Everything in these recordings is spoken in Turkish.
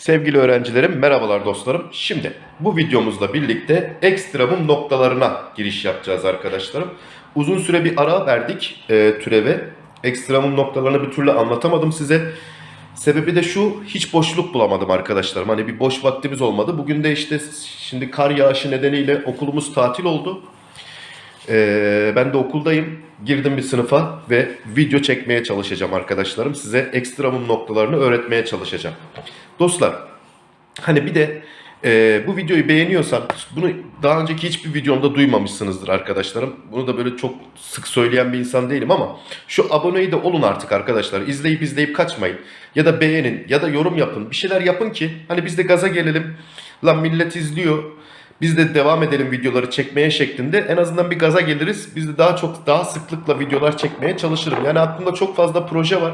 Sevgili öğrencilerim, merhabalar dostlarım. Şimdi bu videomuzla birlikte ekstremum noktalarına giriş yapacağız arkadaşlarım. Uzun süre bir ara verdik e, türeve. Ekstremum noktalarını bir türlü anlatamadım size. Sebebi de şu, hiç boşluk bulamadım arkadaşlarım. Hani bir boş vaktimiz olmadı. Bugün de işte şimdi kar yağışı nedeniyle okulumuz tatil oldu. Ee, ben de okuldayım. Girdim bir sınıfa ve video çekmeye çalışacağım arkadaşlarım. Size ekstremum noktalarını öğretmeye çalışacağım. Dostlar, hani bir de e, bu videoyu beğeniyorsan, bunu daha önceki hiçbir videomda duymamışsınızdır arkadaşlarım. Bunu da böyle çok sık söyleyen bir insan değilim ama şu aboneyi de olun artık arkadaşlar. İzleyip izleyip kaçmayın. Ya da beğenin ya da yorum yapın. Bir şeyler yapın ki hani biz de gaza gelelim. Lan millet izliyor. Biz de devam edelim videoları çekmeye şeklinde. En azından bir gaza geliriz. Biz de daha çok daha sıklıkla videolar çekmeye çalışırım. Yani aklımda çok fazla proje var.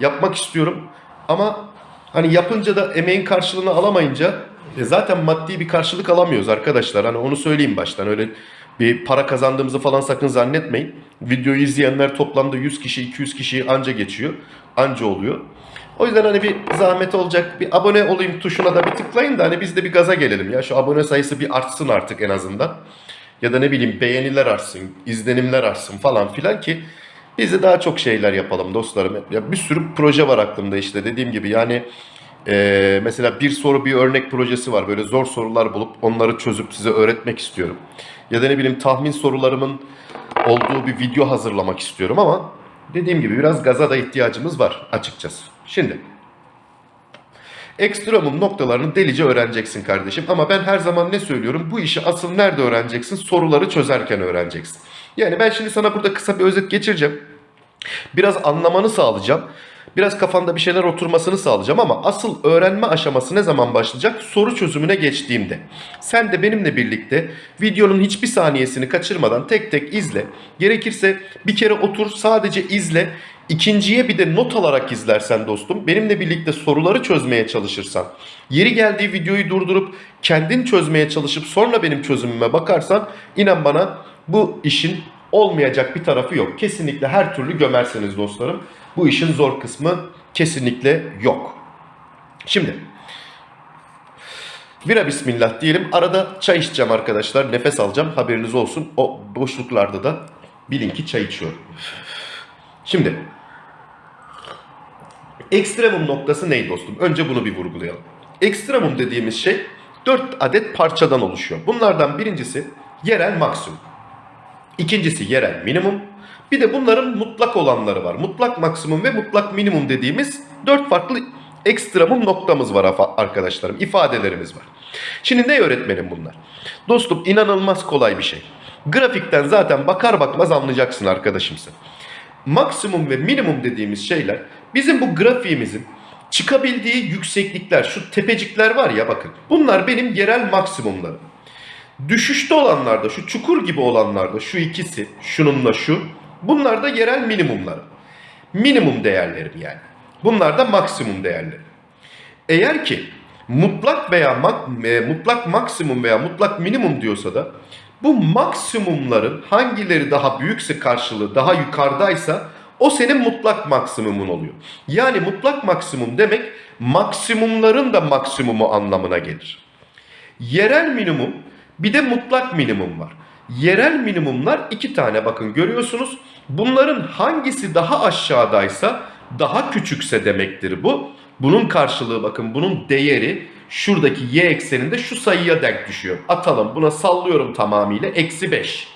Yapmak istiyorum. Ama hani yapınca da emeğin karşılığını alamayınca e, zaten maddi bir karşılık alamıyoruz arkadaşlar. Hani onu söyleyeyim baştan. Öyle bir para kazandığımızı falan sakın zannetmeyin. Videoyu izleyenler toplamda 100 kişi 200 kişi anca geçiyor. Anca oluyor. O yüzden hani bir zahmet olacak. Bir abone olayım tuşuna da bir tıklayın da hani biz de bir gaza gelelim ya. Şu abone sayısı bir artsın artık en azından. Ya da ne bileyim beğeniler artsın, izlenimler artsın falan filan ki biz de daha çok şeyler yapalım dostlarım. Ya bir sürü proje var aklımda işte dediğim gibi yani eee, mesela bir soru bir örnek projesi var. Böyle zor sorular bulup onları çözüp size öğretmek istiyorum. Ya da ne bileyim tahmin sorularımın olduğu bir video hazırlamak istiyorum ama dediğim gibi biraz gaza da ihtiyacımız var açıkçası. Şimdi ekstremum noktalarını delice öğreneceksin kardeşim. Ama ben her zaman ne söylüyorum? Bu işi asıl nerede öğreneceksin? Soruları çözerken öğreneceksin. Yani ben şimdi sana burada kısa bir özet geçireceğim. Biraz anlamanı sağlayacağım. Biraz kafanda bir şeyler oturmasını sağlayacağım ama asıl öğrenme aşaması ne zaman başlayacak? Soru çözümüne geçtiğimde. Sen de benimle birlikte videonun hiçbir saniyesini kaçırmadan tek tek izle. Gerekirse bir kere otur sadece izle. İkinciye bir de not alarak izlersen dostum, benimle birlikte soruları çözmeye çalışırsan, yeri geldiği videoyu durdurup kendin çözmeye çalışıp sonra benim çözümüme bakarsan, inan bana bu işin olmayacak bir tarafı yok. Kesinlikle her türlü gömerseniz dostlarım. Bu işin zor kısmı kesinlikle yok. Şimdi Vira bismillah diyelim. Arada çay içeceğim arkadaşlar. Nefes alacağım. Haberiniz olsun. O boşluklarda da bilin ki çay içiyorum. Şimdi ekstremum noktası ne dostum? Önce bunu bir vurgulayalım. Ekstremum dediğimiz şey 4 adet parçadan oluşuyor. Bunlardan birincisi yerel maksimum. İkincisi yerel minimum. Bir de bunların mutlak olanları var. Mutlak maksimum ve mutlak minimum dediğimiz dört farklı ekstremum noktamız var arkadaşlarım. ifadelerimiz var. Şimdi ne öğretmenim bunlar? Dostum inanılmaz kolay bir şey. Grafikten zaten bakar bakmaz anlayacaksın arkadaşımsın. Maksimum ve minimum dediğimiz şeyler bizim bu grafiğimizin çıkabildiği yükseklikler, şu tepecikler var ya bakın. Bunlar benim yerel maksimumlarım. Düşüşte olanlarda, şu çukur gibi olanlarda, şu ikisi, şununla şu, bunlar da yerel minimumlar. Minimum değerlerim yani. Bunlar da maksimum değerleri. Eğer ki mutlak veya mak- e, mutlak maksimum veya mutlak minimum diyorsa da bu maksimumların hangileri daha büyükse karşılığı daha yukarıdaysa o senin mutlak maksimumun oluyor. Yani mutlak maksimum demek maksimumların da maksimumu anlamına gelir. Yerel minimum bir de mutlak minimum var. Yerel minimumlar iki tane bakın görüyorsunuz. Bunların hangisi daha aşağıdaysa daha küçükse demektir bu. Bunun karşılığı bakın bunun değeri şuradaki y ekseninde şu sayıya denk düşüyor. Atalım buna sallıyorum tamamıyla eksi 5.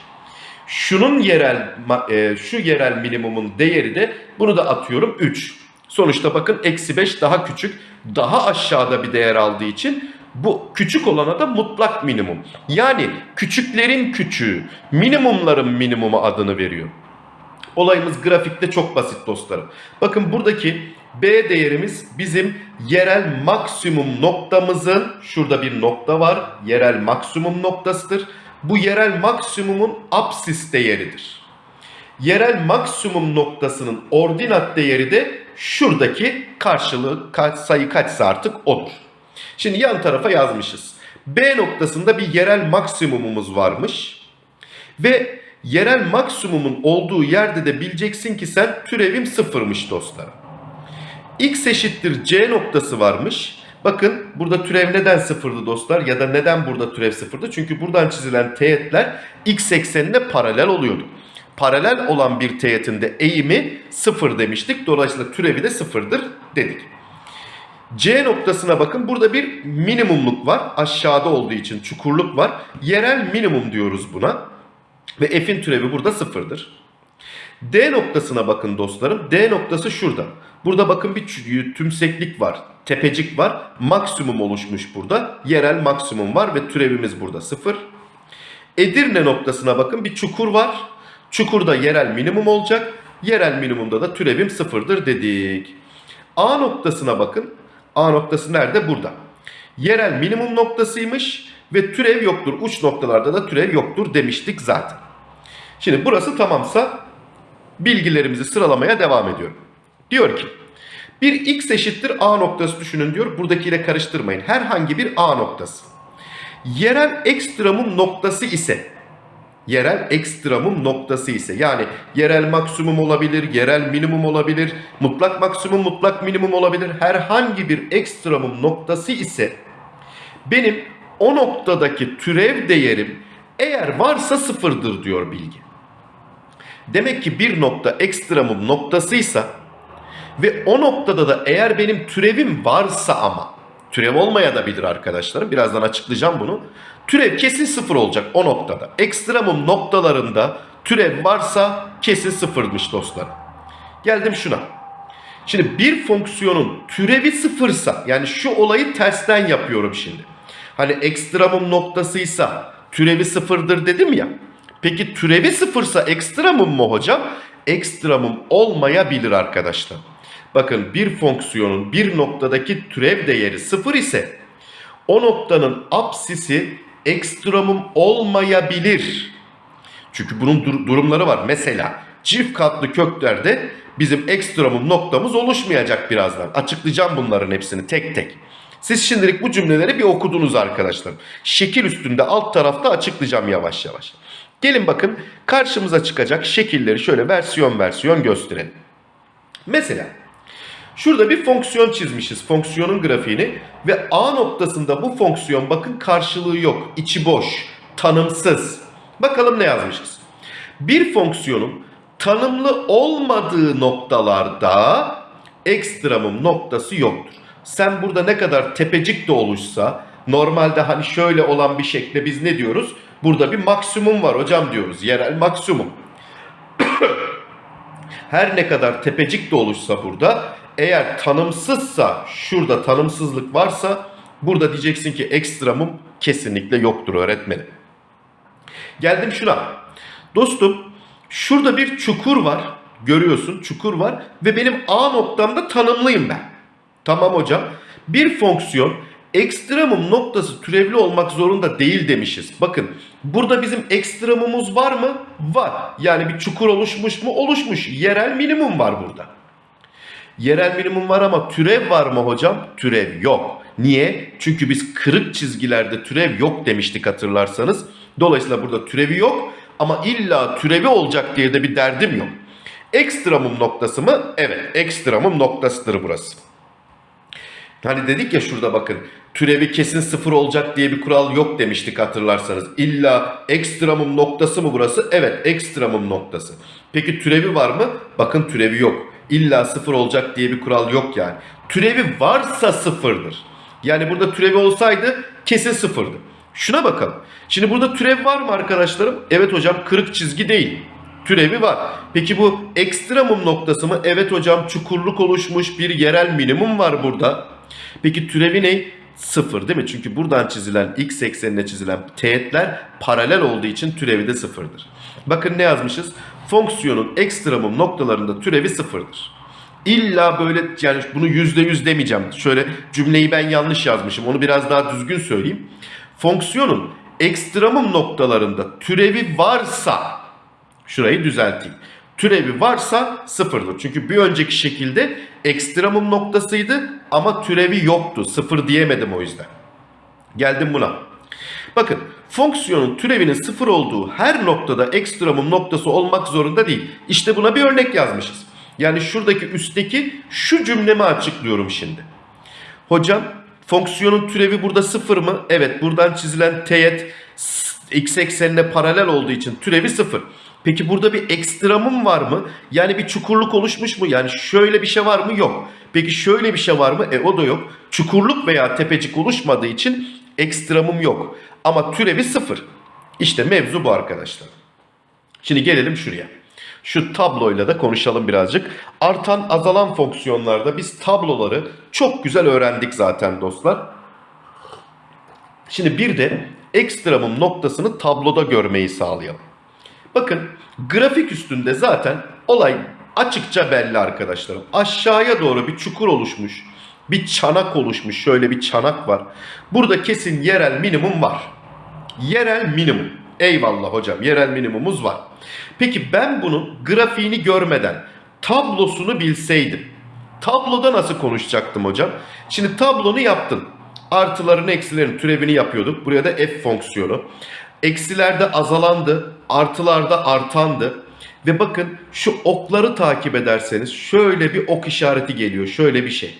Şunun yerel e, şu yerel minimumun değeri de bunu da atıyorum 3. Sonuçta bakın eksi 5 daha küçük. Daha aşağıda bir değer aldığı için bu küçük olana da mutlak minimum. Yani küçüklerin küçüğü, minimumların minimumu adını veriyor. Olayımız grafikte çok basit dostlarım. Bakın buradaki B değerimiz bizim yerel maksimum noktamızın şurada bir nokta var. Yerel maksimum noktasıdır. Bu yerel maksimumun apsis değeridir. Yerel maksimum noktasının ordinat değeri de şuradaki karşılığı sayı kaçsa artık odur. Şimdi yan tarafa yazmışız. B noktasında bir yerel maksimumumuz varmış. Ve yerel maksimumun olduğu yerde de bileceksin ki sen türevim sıfırmış dostlarım. X eşittir C noktası varmış. Bakın burada türev neden sıfırdı dostlar ya da neden burada türev sıfırdı? Çünkü buradan çizilen teğetler x eksenine paralel oluyordu. Paralel olan bir teğetin eğimi sıfır demiştik. Dolayısıyla türevi de sıfırdır dedik. C noktasına bakın burada bir minimumluk var. Aşağıda olduğu için çukurluk var. Yerel minimum diyoruz buna. Ve f'in türevi burada sıfırdır. D noktasına bakın dostlarım. D noktası şurada. Burada bakın bir tümseklik var. Tepecik var. Maksimum oluşmuş burada. Yerel maksimum var ve türevimiz burada sıfır. Edirne noktasına bakın bir çukur var. Çukurda yerel minimum olacak. Yerel minimumda da türevim sıfırdır dedik. A noktasına bakın. A noktası nerede? Burada. Yerel minimum noktasıymış ve türev yoktur. Uç noktalarda da türev yoktur demiştik zaten. Şimdi burası tamamsa bilgilerimizi sıralamaya devam ediyorum. Diyor ki bir x eşittir a noktası düşünün diyor. Buradakiyle karıştırmayın. Herhangi bir a noktası. Yerel ekstremum noktası ise yerel ekstremum noktası ise yani yerel maksimum olabilir, yerel minimum olabilir, mutlak maksimum, mutlak minimum olabilir. Herhangi bir ekstremum noktası ise benim o noktadaki türev değerim eğer varsa sıfırdır diyor bilgi. Demek ki bir nokta ekstremum noktasıysa ve o noktada da eğer benim türevim varsa ama türev olmaya da bilir arkadaşlarım. Birazdan açıklayacağım bunu. Türev kesin sıfır olacak o noktada. Ekstremum noktalarında türev varsa kesin sıfırmış dostlar. Geldim şuna. Şimdi bir fonksiyonun türevi sıfırsa yani şu olayı tersten yapıyorum şimdi. Hani ekstremum noktasıysa türevi sıfırdır dedim ya. Peki türevi sıfırsa ekstremum mu hocam? Ekstremum olmayabilir arkadaşlar. Bakın bir fonksiyonun bir noktadaki türev değeri sıfır ise o noktanın apsisi ekstremum olmayabilir. Çünkü bunun dur- durumları var. Mesela çift katlı köklerde bizim ekstremum noktamız oluşmayacak birazdan. Açıklayacağım bunların hepsini tek tek. Siz şimdilik bu cümleleri bir okudunuz arkadaşlar. Şekil üstünde alt tarafta açıklayacağım yavaş yavaş. Gelin bakın karşımıza çıkacak şekilleri şöyle versiyon versiyon gösterelim. Mesela Şurada bir fonksiyon çizmişiz. Fonksiyonun grafiğini ve A noktasında bu fonksiyon bakın karşılığı yok. içi boş, tanımsız. Bakalım ne yazmışız. Bir fonksiyonun tanımlı olmadığı noktalarda ekstremum noktası yoktur. Sen burada ne kadar tepecik de oluşsa normalde hani şöyle olan bir şekilde biz ne diyoruz? Burada bir maksimum var hocam diyoruz. Yerel maksimum. Her ne kadar tepecik de oluşsa burada eğer tanımsızsa şurada tanımsızlık varsa burada diyeceksin ki ekstremum kesinlikle yoktur öğretmenim. Geldim şuna. Dostum şurada bir çukur var. Görüyorsun çukur var ve benim A noktamda tanımlıyım ben. Tamam hocam. Bir fonksiyon ekstremum noktası türevli olmak zorunda değil demişiz. Bakın burada bizim ekstremumuz var mı? Var. Yani bir çukur oluşmuş mu? Oluşmuş. Yerel minimum var burada. Yerel minimum var ama türev var mı hocam? Türev yok. Niye? Çünkü biz kırık çizgilerde türev yok demiştik hatırlarsanız. Dolayısıyla burada türevi yok ama illa türevi olacak diye de bir derdim yok. Ekstremum noktası mı? Evet, ekstremum noktasıdır burası. Hani dedik ya şurada bakın türevi kesin sıfır olacak diye bir kural yok demiştik hatırlarsanız. İlla ekstremum noktası mı burası? Evet ekstremum noktası. Peki türevi var mı? Bakın türevi yok. İlla sıfır olacak diye bir kural yok yani. Türevi varsa sıfırdır. Yani burada türevi olsaydı kesin sıfırdı. Şuna bakalım. Şimdi burada türev var mı arkadaşlarım? Evet hocam kırık çizgi değil. Türevi var. Peki bu ekstremum noktası mı? Evet hocam çukurluk oluşmuş bir yerel minimum var burada. Peki türevi ne? Sıfır değil mi? Çünkü buradan çizilen x eksenine çizilen teğetler paralel olduğu için türevi de sıfırdır. Bakın ne yazmışız? Fonksiyonun ekstremum noktalarında türevi sıfırdır. İlla böyle yani bunu yüzde yüz demeyeceğim. Şöyle cümleyi ben yanlış yazmışım. Onu biraz daha düzgün söyleyeyim. Fonksiyonun ekstremum noktalarında türevi varsa şurayı düzelteyim. Türevi varsa sıfırdır. Çünkü bir önceki şekilde ekstremum noktasıydı ama türevi yoktu. Sıfır diyemedim o yüzden. Geldim buna. Bakın fonksiyonun türevinin sıfır olduğu her noktada ekstremum noktası olmak zorunda değil. İşte buna bir örnek yazmışız. Yani şuradaki üstteki şu cümlemi açıklıyorum şimdi. Hocam Fonksiyonun türevi burada sıfır mı? Evet buradan çizilen teğet x eksenine paralel olduğu için türevi sıfır. Peki burada bir ekstramım var mı? Yani bir çukurluk oluşmuş mu? Yani şöyle bir şey var mı? Yok. Peki şöyle bir şey var mı? E o da yok. Çukurluk veya tepecik oluşmadığı için ekstramım yok. Ama türevi sıfır. İşte mevzu bu arkadaşlar. Şimdi gelelim şuraya. Şu tabloyla da konuşalım birazcık. Artan azalan fonksiyonlarda biz tabloları çok güzel öğrendik zaten dostlar. Şimdi bir de ekstramım noktasını tabloda görmeyi sağlayalım. Bakın grafik üstünde zaten olay açıkça belli arkadaşlarım. Aşağıya doğru bir çukur oluşmuş. Bir çanak oluşmuş. Şöyle bir çanak var. Burada kesin yerel minimum var. Yerel minimum. Eyvallah hocam yerel minimumumuz var. Peki ben bunun grafiğini görmeden tablosunu bilseydim. Tabloda nasıl konuşacaktım hocam? Şimdi tablonu yaptın. Artıların eksilerin türevini yapıyorduk. Buraya da f fonksiyonu. Eksilerde azalandı, artılarda artandı. Ve bakın şu okları takip ederseniz şöyle bir ok işareti geliyor. Şöyle bir şey.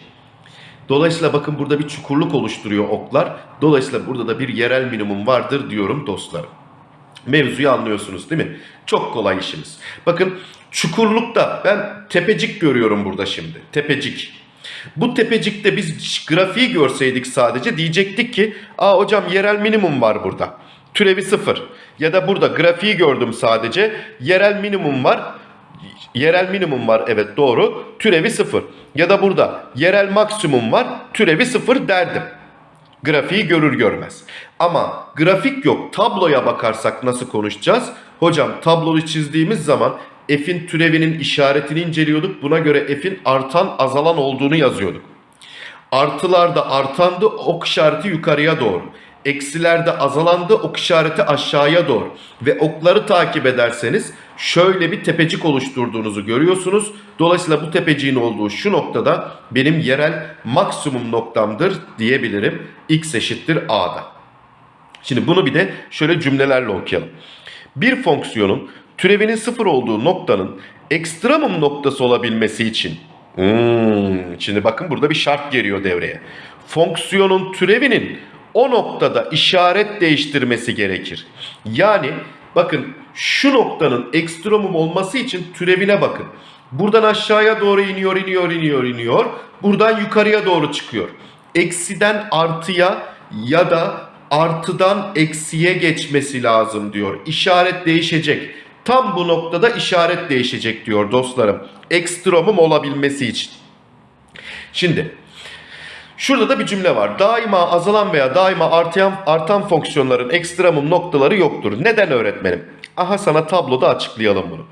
Dolayısıyla bakın burada bir çukurluk oluşturuyor oklar. Dolayısıyla burada da bir yerel minimum vardır diyorum dostlarım. Mevzuyu anlıyorsunuz değil mi? Çok kolay işimiz. Bakın çukurlukta ben tepecik görüyorum burada şimdi. Tepecik. Bu tepecikte biz grafiği görseydik sadece diyecektik ki aa hocam yerel minimum var burada. Türevi sıfır. Ya da burada grafiği gördüm sadece. Yerel minimum var. Yerel minimum var evet doğru. Türevi sıfır. Ya da burada yerel maksimum var. Türevi sıfır derdim. Grafiği görür görmez. Ama grafik yok. Tabloya bakarsak nasıl konuşacağız? Hocam tabloyu çizdiğimiz zaman f'in türevinin işaretini inceliyorduk. Buna göre f'in artan azalan olduğunu yazıyorduk. Artılarda artandı ok işareti yukarıya doğru. Eksilerde azalandı ok işareti aşağıya doğru. Ve okları takip ederseniz şöyle bir tepecik oluşturduğunuzu görüyorsunuz. Dolayısıyla bu tepeciğin olduğu şu noktada benim yerel maksimum noktamdır diyebilirim. X eşittir A'da. Şimdi bunu bir de şöyle cümlelerle okuyalım. Bir fonksiyonun türevinin sıfır olduğu noktanın ekstremum noktası olabilmesi için Hmm, şimdi bakın burada bir şart geliyor devreye. Fonksiyonun türevinin o noktada işaret değiştirmesi gerekir. Yani bakın şu noktanın ekstremum olması için türevine bakın. Buradan aşağıya doğru iniyor, iniyor, iniyor, iniyor. Buradan yukarıya doğru çıkıyor. Eksiden artıya ya da artıdan eksiye geçmesi lazım diyor. İşaret değişecek. Tam bu noktada işaret değişecek diyor dostlarım. Ekstremum olabilmesi için. Şimdi şurada da bir cümle var. Daima azalan veya daima artan, artan fonksiyonların ekstremum noktaları yoktur. Neden öğretmenim? Aha sana tabloda açıklayalım bunu.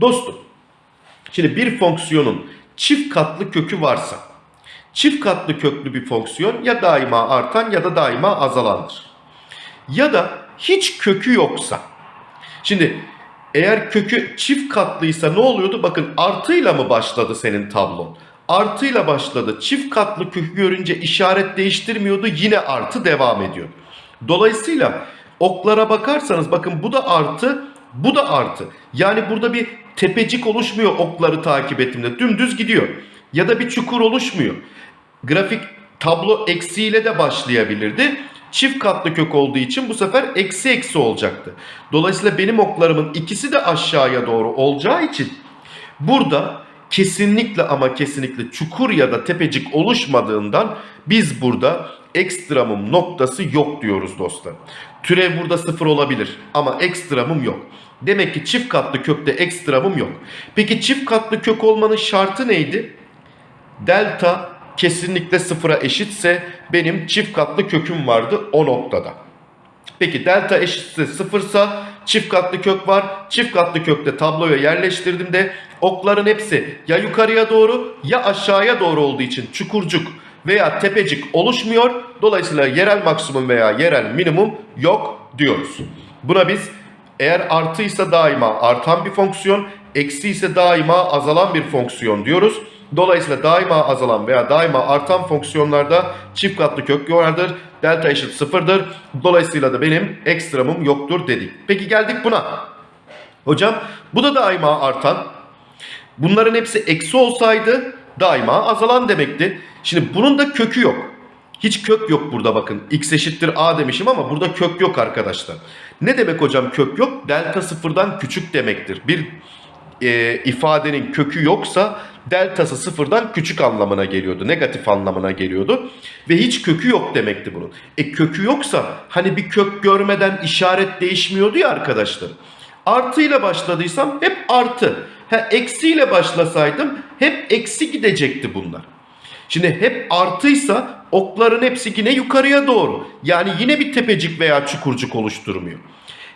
Dostum şimdi bir fonksiyonun çift katlı kökü varsa çift katlı köklü bir fonksiyon ya daima artan ya da daima azalandır. Ya da hiç kökü yoksa. Şimdi eğer kökü çift katlıysa ne oluyordu? Bakın artıyla mı başladı senin tablon? Artıyla başladı. Çift katlı kökü görünce işaret değiştirmiyordu. Yine artı devam ediyor. Dolayısıyla oklara bakarsanız bakın bu da artı, bu da artı. Yani burada bir tepecik oluşmuyor okları takip ettiğimde. Dümdüz gidiyor. Ya da bir çukur oluşmuyor. Grafik tablo eksiyle de başlayabilirdi. Çift katlı kök olduğu için bu sefer eksi eksi olacaktı. Dolayısıyla benim oklarımın ikisi de aşağıya doğru olacağı için burada kesinlikle ama kesinlikle çukur ya da tepecik oluşmadığından biz burada ekstremum noktası yok diyoruz dostlar. Türev burada sıfır olabilir ama ekstremum yok. Demek ki çift katlı kökte ekstremum yok. Peki çift katlı kök olmanın şartı neydi? Delta kesinlikle sıfıra eşitse benim çift katlı köküm vardı o noktada. Peki delta eşitse sıfırsa çift katlı kök var. Çift katlı kökte tabloya yerleştirdiğimde okların hepsi ya yukarıya doğru ya aşağıya doğru olduğu için çukurcuk veya tepecik oluşmuyor. Dolayısıyla yerel maksimum veya yerel minimum yok diyoruz. Buna biz eğer artıysa daima artan bir fonksiyon, eksi ise daima azalan bir fonksiyon diyoruz. Dolayısıyla daima azalan veya daima artan fonksiyonlarda çift katlı kök vardır. Delta eşit sıfırdır. Dolayısıyla da benim ekstremum yoktur dedik. Peki geldik buna. Hocam bu da daima artan. Bunların hepsi eksi olsaydı daima azalan demekti. Şimdi bunun da kökü yok. Hiç kök yok burada bakın. X eşittir A demişim ama burada kök yok arkadaşlar. Ne demek hocam kök yok? Delta sıfırdan küçük demektir. Bir e, ifadenin kökü yoksa deltası sıfırdan küçük anlamına geliyordu. Negatif anlamına geliyordu. Ve hiç kökü yok demekti bunun. E kökü yoksa hani bir kök görmeden işaret değişmiyordu ya arkadaşlar. Artıyla başladıysam hep artı. Ha, eksiyle başlasaydım hep eksi gidecekti bunlar. Şimdi hep artıysa okların hepsi yine yukarıya doğru. Yani yine bir tepecik veya çukurcuk oluşturmuyor.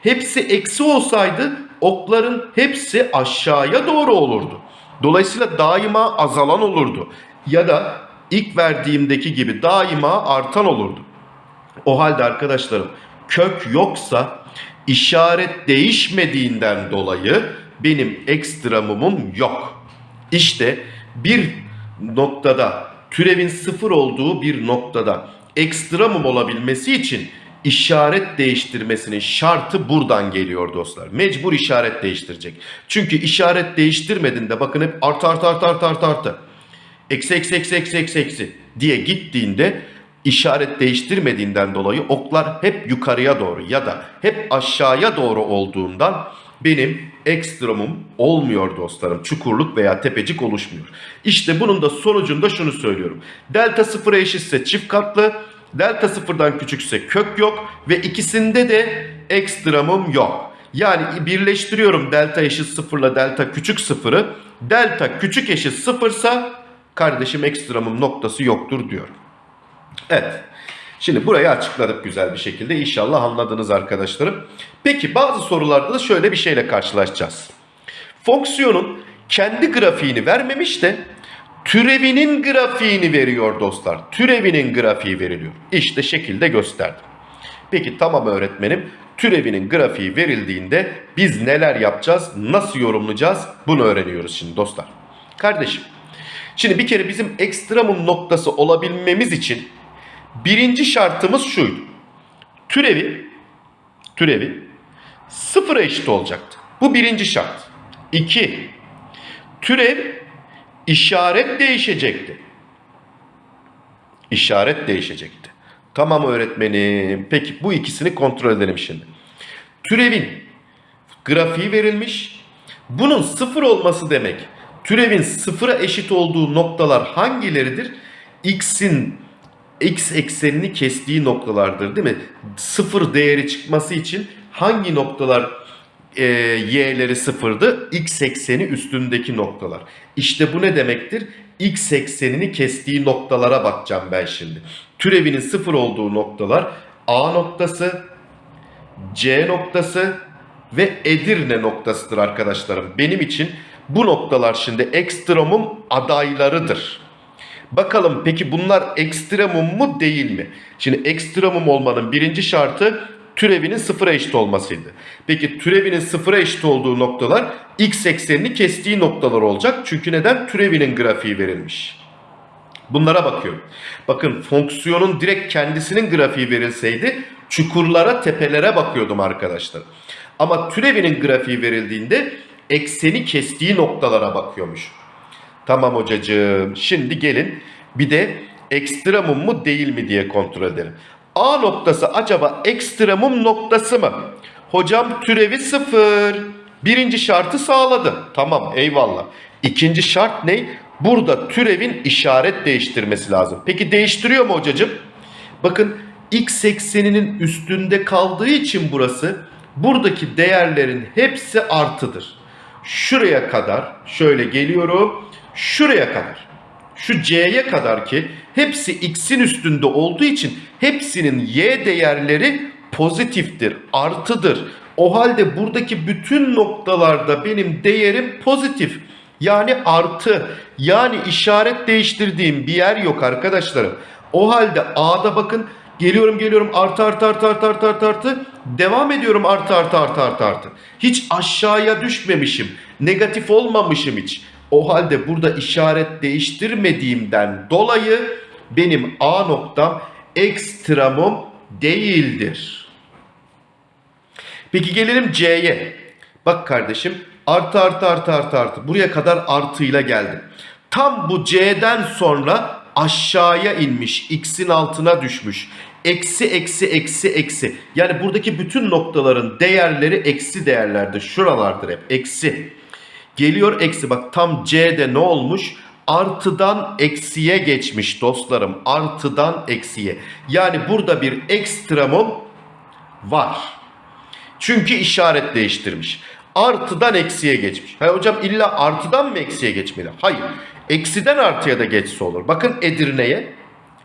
Hepsi eksi olsaydı okların hepsi aşağıya doğru olurdu. Dolayısıyla daima azalan olurdu. Ya da ilk verdiğimdeki gibi daima artan olurdu. O halde arkadaşlarım kök yoksa işaret değişmediğinden dolayı benim ekstramumum yok. İşte bir noktada türevin sıfır olduğu bir noktada ekstramum olabilmesi için işaret değiştirmesinin şartı buradan geliyor dostlar. Mecbur işaret değiştirecek. Çünkü işaret değiştirmediğinde bakın hep artı artı artı artı artı artı. Eksi eksi eksi eksi eksi eksi diye gittiğinde işaret değiştirmediğinden dolayı oklar hep yukarıya doğru ya da hep aşağıya doğru olduğundan benim ekstremum olmuyor dostlarım. Çukurluk veya tepecik oluşmuyor. İşte bunun da sonucunda şunu söylüyorum. Delta sıfıra eşitse çift katlı, delta sıfırdan küçükse kök yok ve ikisinde de ekstremum yok. Yani birleştiriyorum delta eşit sıfırla delta küçük sıfırı. Delta küçük eşit sıfırsa kardeşim ekstremum noktası yoktur diyorum. Evet. Şimdi burayı açıkladık güzel bir şekilde. İnşallah anladınız arkadaşlarım. Peki bazı sorularda da şöyle bir şeyle karşılaşacağız. Fonksiyonun kendi grafiğini vermemiş de türevinin grafiğini veriyor dostlar. Türevinin grafiği veriliyor. İşte şekilde gösterdim. Peki tamam öğretmenim. Türevinin grafiği verildiğinde biz neler yapacağız? Nasıl yorumlayacağız? Bunu öğreniyoruz şimdi dostlar. Kardeşim. Şimdi bir kere bizim ekstremum noktası olabilmemiz için birinci şartımız şuydu. Türevi türevi sıfıra eşit olacaktı. Bu birinci şart. İki, türev işaret değişecekti. İşaret değişecekti. Tamam öğretmenim. Peki bu ikisini kontrol edelim şimdi. Türevin grafiği verilmiş. Bunun sıfır olması demek. Türevin sıfıra eşit olduğu noktalar hangileridir? X'in x eksenini kestiği noktalardır değil mi? Sıfır değeri çıkması için hangi noktalar e, y'leri sıfırdı? X ekseni üstündeki noktalar. İşte bu ne demektir? X eksenini kestiği noktalara bakacağım ben şimdi. Türevinin sıfır olduğu noktalar A noktası, C noktası ve Edirne noktasıdır arkadaşlarım. Benim için bu noktalar şimdi ekstremum adaylarıdır. Bakalım peki bunlar ekstremum mu değil mi? Şimdi ekstremum olmanın birinci şartı türevinin sıfıra eşit olmasıydı. Peki türevinin sıfıra eşit olduğu noktalar x eksenini kestiği noktalar olacak. Çünkü neden? Türevinin grafiği verilmiş. Bunlara bakıyorum. Bakın fonksiyonun direkt kendisinin grafiği verilseydi çukurlara, tepelere bakıyordum arkadaşlar. Ama türevinin grafiği verildiğinde ekseni kestiği noktalara bakıyormuş. Tamam hocacığım. Şimdi gelin bir de ekstremum mu değil mi diye kontrol edelim. A noktası acaba ekstremum noktası mı? Hocam türevi sıfır. Birinci şartı sağladı. Tamam eyvallah. İkinci şart ne? Burada türevin işaret değiştirmesi lazım. Peki değiştiriyor mu hocacığım? Bakın x ekseninin üstünde kaldığı için burası buradaki değerlerin hepsi artıdır. Şuraya kadar şöyle geliyorum. Şuraya kadar. Şu c'ye kadar ki hepsi x'in üstünde olduğu için hepsinin y değerleri pozitiftir, artıdır. O halde buradaki bütün noktalarda benim değerim pozitif. Yani artı. Yani işaret değiştirdiğim bir yer yok arkadaşlarım. O halde A'da bakın geliyorum geliyorum artı artı artı artı artı artı artı devam ediyorum artı artı artı artı artı. Hiç aşağıya düşmemişim. Negatif olmamışım hiç. O halde burada işaret değiştirmediğimden dolayı benim A noktam ekstremum değildir. Peki gelelim C'ye. Bak kardeşim artı artı artı artı artı buraya kadar artıyla geldim. Tam bu C'den sonra aşağıya inmiş. X'in altına düşmüş. Eksi eksi eksi eksi. Yani buradaki bütün noktaların değerleri eksi değerlerdir. Şuralardır hep eksi. Geliyor eksi bak tam C'de ne olmuş? artıdan eksiye geçmiş dostlarım. Artıdan eksiye. Yani burada bir ekstremum var. Çünkü işaret değiştirmiş. Artıdan eksiye geçmiş. Ha hocam illa artıdan mı eksiye geçmeli? Hayır. Eksiden artıya da geçse olur. Bakın Edirne'ye.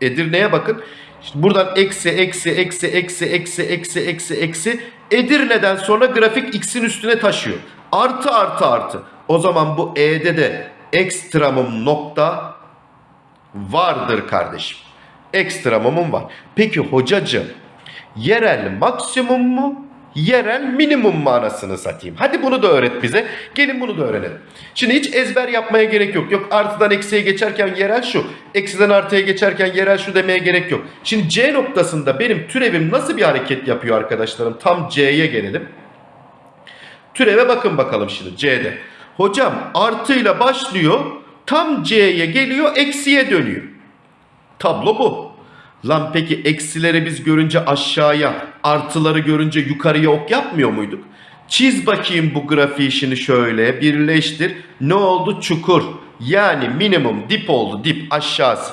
Edirne'ye bakın. İşte buradan eksi, eksi, eksi, eksi, eksi, eksi, eksi, eksi. Edirne'den sonra grafik x'in üstüne taşıyor. Artı, artı, artı. O zaman bu e'de de ekstremum nokta vardır kardeşim. Ekstremumum var. Peki hocacığım yerel maksimum mu? Yerel minimum manasını satayım. Hadi bunu da öğret bize. Gelin bunu da öğrenelim. Şimdi hiç ezber yapmaya gerek yok. Yok artıdan eksiye geçerken yerel şu. Eksiden artıya geçerken yerel şu demeye gerek yok. Şimdi C noktasında benim türevim nasıl bir hareket yapıyor arkadaşlarım? Tam C'ye gelelim. Türeve bakın bakalım şimdi C'de. Hocam artıyla başlıyor. Tam C'ye geliyor eksiye dönüyor. Tablo bu. Lan peki eksileri biz görünce aşağıya, artıları görünce yukarıya ok yapmıyor muyduk? Çiz bakayım bu grafiği şimdi şöyle birleştir. Ne oldu? Çukur. Yani minimum dip oldu dip aşağısı.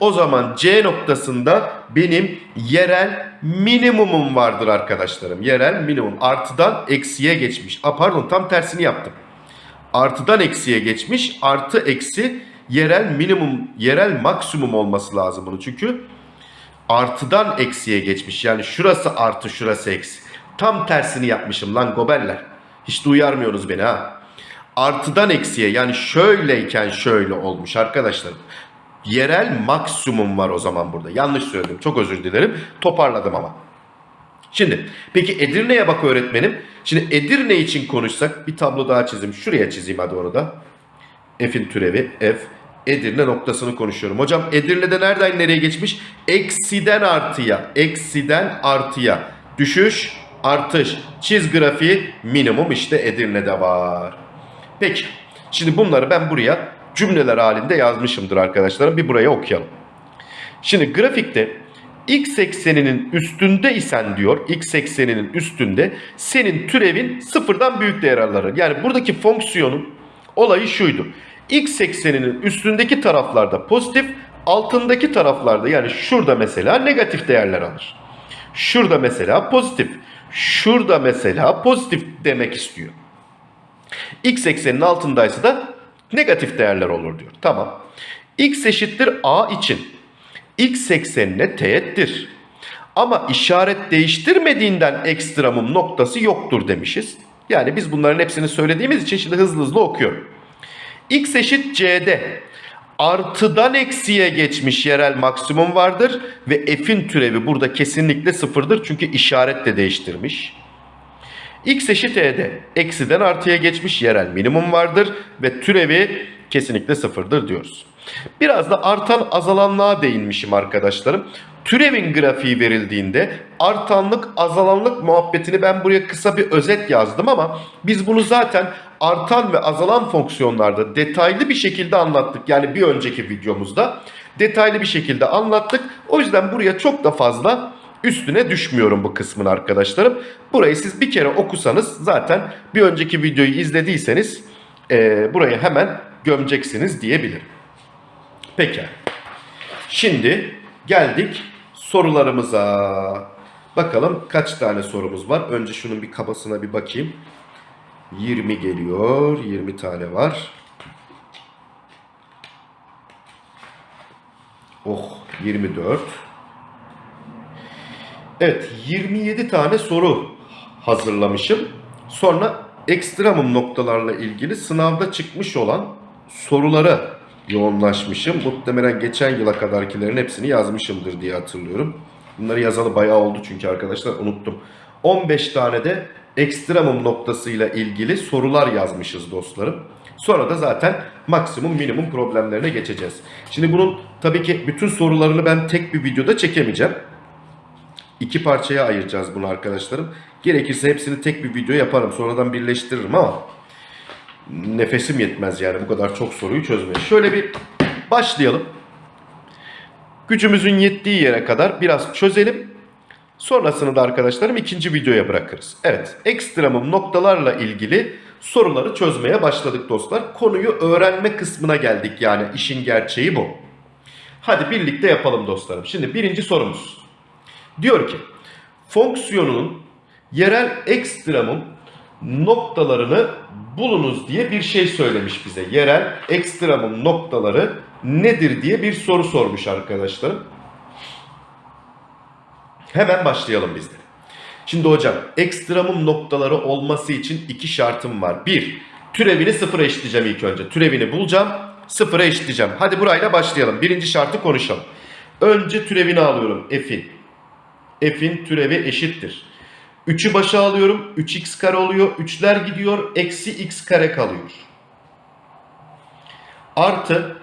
O zaman C noktasında benim yerel minimumum vardır arkadaşlarım. Yerel minimum. Artıdan eksiye geçmiş. A, pardon tam tersini yaptım. Artıdan eksiye geçmiş. Artı eksi yerel minimum, yerel maksimum olması lazım bunu. Çünkü artıdan eksiye geçmiş. Yani şurası artı şurası eksi. Tam tersini yapmışım lan goberler. Hiç de uyarmıyorsunuz beni ha. Artıdan eksiye yani şöyleyken şöyle olmuş arkadaşlar. Yerel maksimum var o zaman burada. Yanlış söyledim. Çok özür dilerim. Toparladım ama. Şimdi peki Edirne'ye bak öğretmenim. Şimdi Edirne için konuşsak bir tablo daha çizeyim. Şuraya çizeyim hadi onu da. F'in türevi F. Edirne noktasını konuşuyorum. Hocam Edirne'de nereden nereye geçmiş? Eksiden artıya. Eksiden artıya. Düşüş, artış. Çiz grafiği minimum işte Edirne'de var. Peki. Şimdi bunları ben buraya cümleler halinde yazmışımdır arkadaşlarım. Bir buraya okuyalım. Şimdi grafikte x ekseninin üstünde isen diyor x ekseninin üstünde senin türevin sıfırdan büyük değer alır. Yani buradaki fonksiyonun olayı şuydu. x ekseninin üstündeki taraflarda pozitif altındaki taraflarda yani şurada mesela negatif değerler alır. Şurada mesela pozitif. Şurada mesela pozitif demek istiyor. X eksenin altındaysa da negatif değerler olur diyor. Tamam. X eşittir A için x eksenine teğettir. Ama işaret değiştirmediğinden ekstremum noktası yoktur demişiz. Yani biz bunların hepsini söylediğimiz için şimdi hızlı hızlı okuyorum. x eşit c'de artıdan eksiye geçmiş yerel maksimum vardır ve f'in türevi burada kesinlikle sıfırdır çünkü işaret de değiştirmiş. x eşit e'de eksiden artıya geçmiş yerel minimum vardır ve türevi kesinlikle sıfırdır diyoruz. Biraz da artan azalanlığa değinmişim arkadaşlarım. Türevin grafiği verildiğinde artanlık azalanlık muhabbetini ben buraya kısa bir özet yazdım ama biz bunu zaten artan ve azalan fonksiyonlarda detaylı bir şekilde anlattık. Yani bir önceki videomuzda detaylı bir şekilde anlattık. O yüzden buraya çok da fazla üstüne düşmüyorum bu kısmın arkadaşlarım. Burayı siz bir kere okusanız zaten bir önceki videoyu izlediyseniz e, burayı hemen gömeceksiniz diyebilirim. Peki. Şimdi geldik sorularımıza. Bakalım kaç tane sorumuz var. Önce şunun bir kabasına bir bakayım. 20 geliyor. 20 tane var. Oh 24. Evet 27 tane soru hazırlamışım. Sonra ekstremum noktalarla ilgili sınavda çıkmış olan soruları yoğunlaşmışım. Muhtemelen geçen yıla kadarkilerin hepsini yazmışımdır diye hatırlıyorum. Bunları yazalı bayağı oldu çünkü arkadaşlar unuttum. 15 tane de ekstremum noktasıyla ilgili sorular yazmışız dostlarım. Sonra da zaten maksimum minimum problemlerine geçeceğiz. Şimdi bunun tabii ki bütün sorularını ben tek bir videoda çekemeyeceğim. İki parçaya ayıracağız bunu arkadaşlarım. Gerekirse hepsini tek bir video yaparım. Sonradan birleştiririm ama nefesim yetmez yani bu kadar çok soruyu çözmeye. Şöyle bir başlayalım. Gücümüzün yettiği yere kadar biraz çözelim. Sonrasını da arkadaşlarım ikinci videoya bırakırız. Evet, ekstremum noktalarla ilgili soruları çözmeye başladık dostlar. Konuyu öğrenme kısmına geldik yani işin gerçeği bu. Hadi birlikte yapalım dostlarım. Şimdi birinci sorumuz. Diyor ki fonksiyonun yerel ekstremum noktalarını bulunuz diye bir şey söylemiş bize. Yerel ekstremum noktaları nedir diye bir soru sormuş arkadaşlarım. Hemen başlayalım biz de. Şimdi hocam ekstremum noktaları olması için iki şartım var. Bir, türevini sıfıra eşitleyeceğim ilk önce. Türevini bulacağım, sıfıra eşitleyeceğim. Hadi burayla başlayalım. Birinci şartı konuşalım. Önce türevini alıyorum f'in. f'in türevi eşittir. 3'ü başa alıyorum. 3x kare oluyor. 3'ler gidiyor. Eksi x kare kalıyor. Artı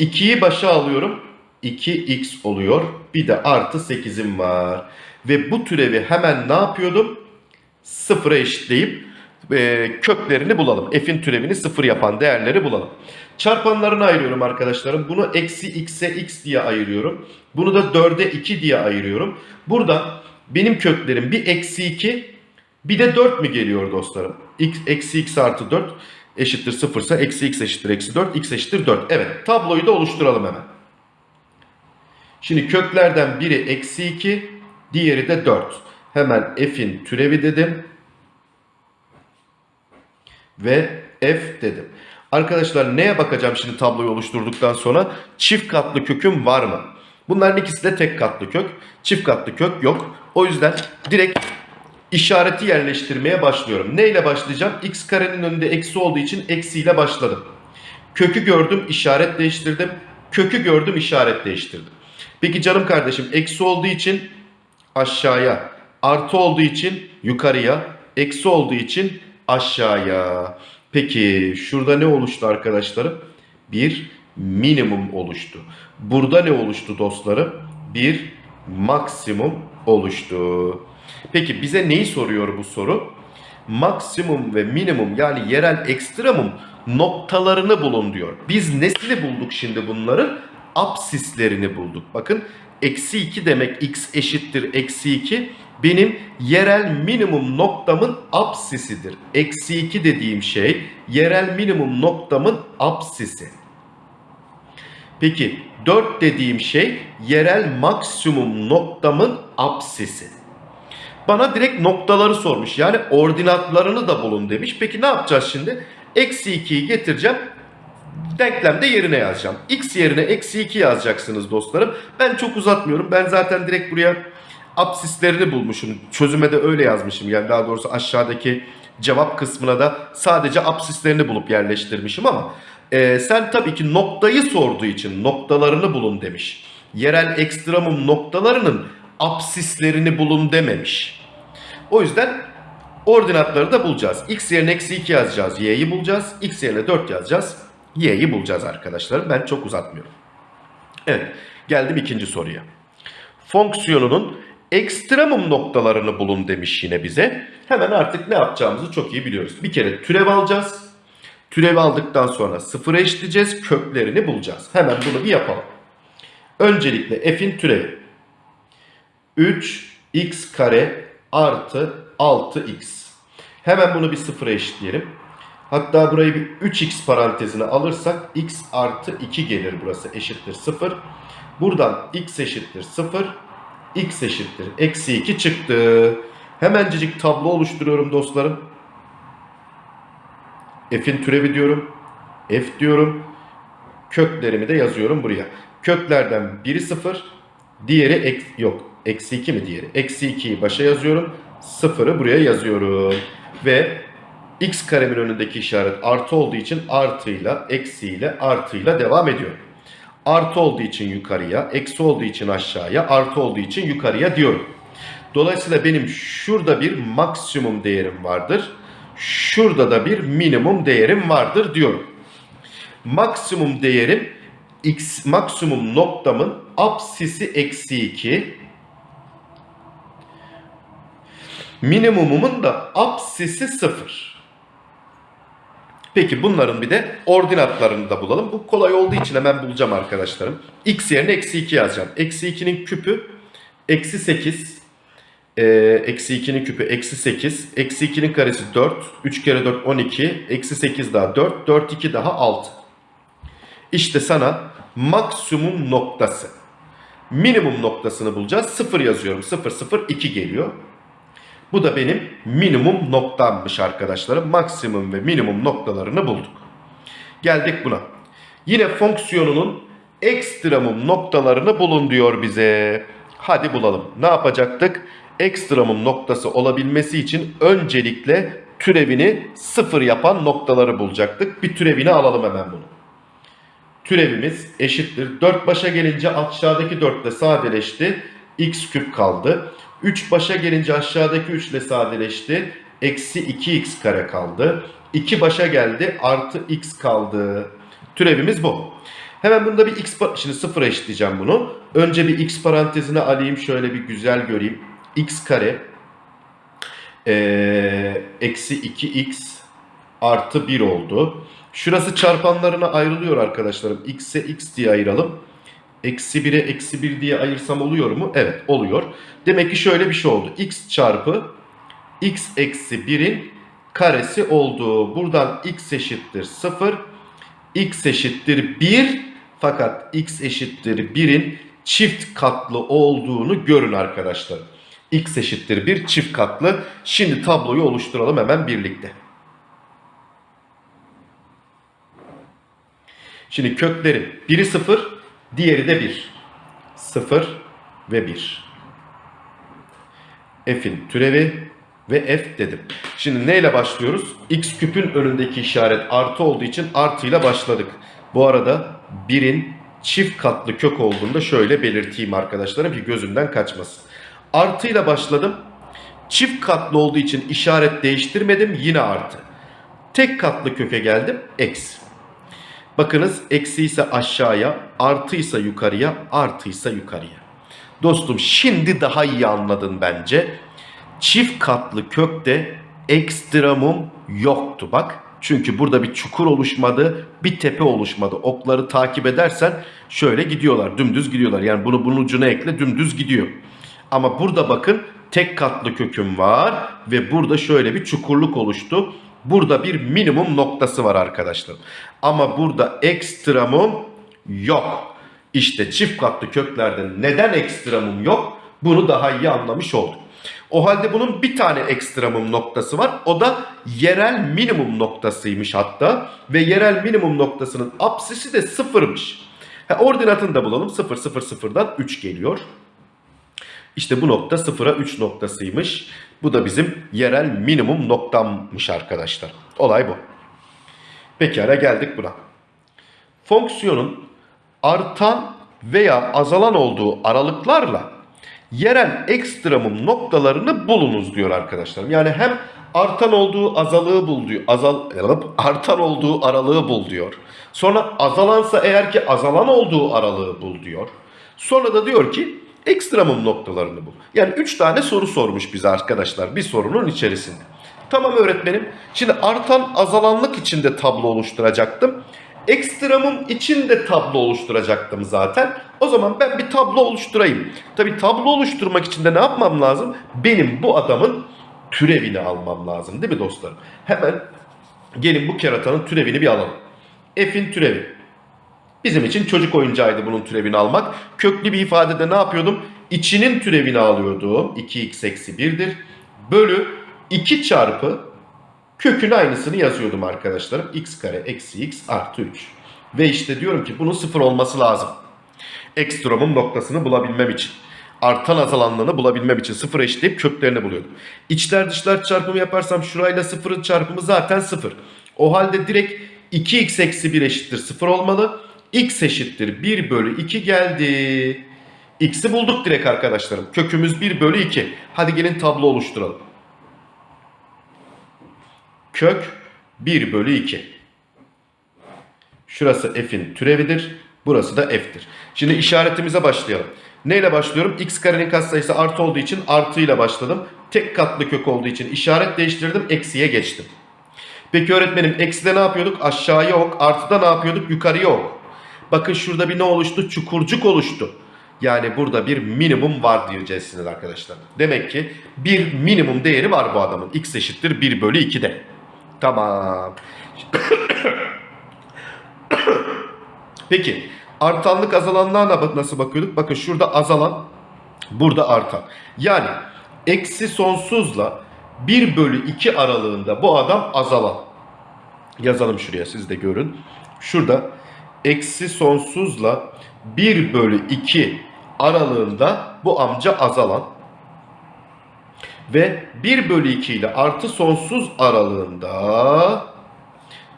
2'yi başa alıyorum. 2x oluyor. Bir de artı 8'im var. Ve bu türevi hemen ne yapıyordum? Sıfıra eşitleyip e, köklerini bulalım. F'in türevini sıfır yapan değerleri bulalım. Çarpanlarını ayırıyorum arkadaşlarım. Bunu eksi x'e x diye ayırıyorum. Bunu da 4'e 2 diye ayırıyorum. Burada benim köklerim bir eksi 2 bir de 4 mü geliyor dostlarım? X, eksi x artı 4 eşittir 0 ise eksi x eşittir eksi 4 x eşittir 4. Evet tabloyu da oluşturalım hemen. Şimdi köklerden biri eksi 2 diğeri de 4. Hemen f'in türevi dedim. Ve f dedim. Arkadaşlar neye bakacağım şimdi tabloyu oluşturduktan sonra? Çift katlı köküm var mı? Bunların ikisi de tek katlı kök. Çift katlı kök yok. O yüzden direkt işareti yerleştirmeye başlıyorum. Ne ile başlayacağım? x karenin önünde eksi olduğu için eksiyle başladım. Kökü gördüm, işaret değiştirdim. Kökü gördüm, işaret değiştirdim. Peki canım kardeşim eksi olduğu için aşağıya, artı olduğu için yukarıya, eksi olduğu için aşağıya. Peki şurada ne oluştu arkadaşlarım? Bir minimum oluştu. Burada ne oluştu dostlarım? Bir maksimum oluştu. Peki bize neyi soruyor bu soru? Maksimum ve minimum yani yerel ekstremum noktalarını bulun diyor. Biz nesini bulduk şimdi bunların? Absislerini bulduk. Bakın eksi 2 demek x eşittir eksi 2 benim yerel minimum noktamın absisidir. Eksi 2 dediğim şey yerel minimum noktamın absisi. Peki 4 dediğim şey yerel maksimum noktamın absisi. Bana direkt noktaları sormuş. Yani ordinatlarını da bulun demiş. Peki ne yapacağız şimdi? Eksi 2'yi getireceğim. Denklemde yerine yazacağım. X yerine eksi 2 yazacaksınız dostlarım. Ben çok uzatmıyorum. Ben zaten direkt buraya absislerini bulmuşum. Çözüme de öyle yazmışım. Yani daha doğrusu aşağıdaki cevap kısmına da sadece absislerini bulup yerleştirmişim ama e, sen tabii ki noktayı sorduğu için noktalarını bulun demiş. Yerel ekstremum noktalarının absislerini bulun dememiş. O yüzden ordinatları da bulacağız. X yerine eksi 2 yazacağız. Y'yi bulacağız. X yerine 4 yazacağız. Y'yi bulacağız arkadaşlar. Ben çok uzatmıyorum. Evet. Geldim ikinci soruya. Fonksiyonunun ekstremum noktalarını bulun demiş yine bize. Hemen artık ne yapacağımızı çok iyi biliyoruz. Bir kere türev alacağız. Türevi aldıktan sonra sıfıra eşitleyeceğiz. Köklerini bulacağız. Hemen bunu bir yapalım. Öncelikle f'in türevi. 3x kare artı 6x. Hemen bunu bir sıfıra eşitleyelim. Hatta burayı bir 3x parantezine alırsak x artı 2 gelir burası eşittir 0. Buradan x eşittir 0. x eşittir eksi 2 çıktı. Hemencecik tablo oluşturuyorum dostlarım. F'in türevi diyorum. F diyorum. Köklerimi de yazıyorum buraya. Köklerden biri 0. Diğeri ek, yok. Eksi 2 mi diğeri? Eksi 2'yi başa yazıyorum. 0'ı buraya yazıyorum. Ve x karemin önündeki işaret artı olduğu için artıyla, eksiyle, artıyla devam ediyor. Artı olduğu için yukarıya, eksi olduğu için aşağıya, artı olduğu için yukarıya diyorum. Dolayısıyla benim şurada bir maksimum değerim vardır. Şurada da bir minimum değerim vardır diyorum. Maksimum değerim x maksimum noktamın apsisi eksi 2 minimumumun da apsisi 0. Peki bunların bir de ordinatlarını da bulalım. Bu kolay olduğu için hemen bulacağım arkadaşlarım. X yerine eksi 2 yazacağım. Eksi 2'nin küpü eksi 8. Ee, eksi 2'nin küpü eksi 8. Eksi 2'nin karesi 4. 3 kere 4 12. Eksi 8 daha 4. 4 2 daha 6. İşte sana maksimum noktası. Minimum noktasını bulacağız. 0 yazıyorum. 0 0 2 geliyor. Bu da benim minimum noktammış arkadaşlarım. Maksimum ve minimum noktalarını bulduk. Geldik buna. Yine fonksiyonunun ekstremum noktalarını bulun diyor bize. Hadi bulalım. Ne yapacaktık? Ekstremum noktası olabilmesi için öncelikle türevini sıfır yapan noktaları bulacaktık. Bir türevini alalım hemen bunu. Türevimiz eşittir. 4 başa gelince aşağıdaki 4 ile sadeleşti. x küp kaldı. 3 başa gelince aşağıdaki 3 ile sadeleşti. Eksi 2x kare kaldı. 2 başa geldi. Artı x kaldı. Türevimiz bu. Hemen bunda bir x şimdi sıfıra eşitleyeceğim bunu. Önce bir x parantezine alayım şöyle bir güzel göreyim. X kare ee, eksi 2x artı 1 oldu. Şurası çarpanlarına ayrılıyor arkadaşlarım. x'e x diye ayıralım. Eksi 1'e eksi 1 diye ayırsam oluyor mu? Evet oluyor. Demek ki şöyle bir şey oldu. x çarpı x eksi 1'in karesi oldu. Buradan x eşittir 0. x eşittir 1. Fakat x eşittir 1'in çift katlı olduğunu görün arkadaşlar. X eşittir 1 çift katlı. Şimdi tabloyu oluşturalım hemen birlikte. Şimdi köklerin biri 0, diğeri de 1. 0 ve 1. F'in türevi ve F dedim. Şimdi neyle başlıyoruz? X küpün önündeki işaret artı olduğu için artıyla başladık. Bu arada 1'in çift katlı kök olduğunu da şöyle belirteyim arkadaşlarım ki gözümden kaçmasın. Artıyla başladım. Çift katlı olduğu için işaret değiştirmedim. Yine artı. Tek katlı köke geldim. Eksi. Bakınız eksi ise aşağıya, artıysa yukarıya, artıysa yukarıya. Dostum şimdi daha iyi anladın bence. Çift katlı kökte ekstremum yoktu bak. Çünkü burada bir çukur oluşmadı, bir tepe oluşmadı. Okları takip edersen şöyle gidiyorlar, dümdüz gidiyorlar. Yani bunu bunun ucuna ekle dümdüz gidiyor. Ama burada bakın tek katlı köküm var ve burada şöyle bir çukurluk oluştu. Burada bir minimum noktası var arkadaşlar. Ama burada ekstremum yok. İşte çift katlı köklerde neden ekstremum yok? Bunu daha iyi anlamış olduk. O halde bunun bir tane ekstremum noktası var. O da yerel minimum noktasıymış hatta. Ve yerel minimum noktasının apsisi de sıfırmış. Ordinatını da bulalım. 0 0 0'dan 3 geliyor. İşte bu nokta 0'a 3 noktasıymış. Bu da bizim yerel minimum noktammış arkadaşlar. Olay bu. Pekala geldik buna. Fonksiyonun artan veya azalan olduğu aralıklarla yerel ekstremum noktalarını bulunuz diyor arkadaşlarım. Yani hem artan olduğu azalığı bul diyor. Azal, artan olduğu aralığı bul diyor. Sonra azalansa eğer ki azalan olduğu aralığı bul diyor. Sonra da diyor ki ekstremum noktalarını bul. Yani 3 tane soru sormuş bize arkadaşlar bir sorunun içerisinde. Tamam öğretmenim. Şimdi artan azalanlık içinde tablo oluşturacaktım. Ekstremum için de tablo oluşturacaktım zaten. O zaman ben bir tablo oluşturayım. Tabi tablo oluşturmak için de ne yapmam lazım? Benim bu adamın türevini almam lazım değil mi dostlarım? Hemen gelin bu keratanın türevini bir alalım. F'in türevi. Bizim için çocuk oyuncağıydı bunun türevini almak. Köklü bir ifadede ne yapıyordum? İçinin türevini alıyordum. 2x eksi 1'dir. Bölü 2 çarpı kökün aynısını yazıyordum arkadaşlarım. x kare eksi x artı 3. Ve işte diyorum ki bunun sıfır olması lazım. Ekstremum noktasını bulabilmem için. Artan azalanlığını bulabilmem için sıfır eşitleyip köklerini buluyordum. İçler dışlar çarpımı yaparsam şurayla sıfırın çarpımı zaten sıfır. O halde direkt 2x eksi 1 eşittir 0 olmalı. X eşittir 1 bölü 2 geldi. x'i bulduk direkt arkadaşlarım. Kökümüz 1 bölü 2. Hadi gelin tablo oluşturalım. Kök 1 bölü 2. Şurası f'in türevidir. Burası da f'tir. Şimdi işaretimize başlayalım. Neyle başlıyorum? x karenin katsayısı artı olduğu için artıyla başladım. Tek katlı kök olduğu için işaret değiştirdim. Eksiye geçtim. Peki öğretmenim ekside ne yapıyorduk? Aşağıya ok. Artıda ne yapıyorduk? Yukarıya ok. Bakın şurada bir ne oluştu? Çukurcuk oluştu. Yani burada bir minimum var diyeceksiniz arkadaşlar. Demek ki bir minimum değeri var bu adamın. X eşittir 1 bölü 2'de. Tamam. Peki artanlık azalanlığa nasıl bakıyorduk? Bakın şurada azalan, burada artan. Yani eksi sonsuzla 1 bölü 2 aralığında bu adam azalan. Yazalım şuraya siz de görün. Şurada eksi sonsuzla 1 bölü 2 aralığında bu amca azalan. Ve 1 bölü 2 ile artı sonsuz aralığında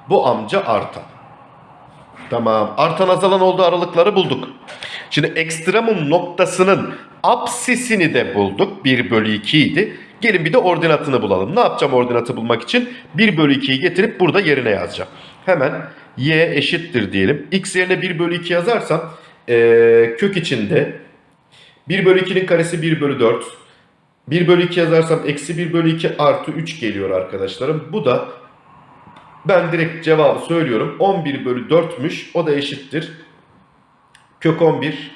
bu amca artan. Tamam. Artan azalan olduğu aralıkları bulduk. Şimdi ekstremum noktasının apsisini de bulduk. 1 bölü 2 idi. Gelin bir de ordinatını bulalım. Ne yapacağım ordinatı bulmak için? 1 bölü 2'yi getirip burada yerine yazacağım. Hemen y eşittir diyelim. x yerine 1 bölü 2 yazarsam ee, kök içinde 1 bölü 2'nin karesi 1 bölü 4. 1 bölü 2 yazarsam eksi 1 bölü 2 artı 3 geliyor arkadaşlarım. Bu da ben direkt cevabı söylüyorum. 11 bölü 4'müş. O da eşittir. Kök 11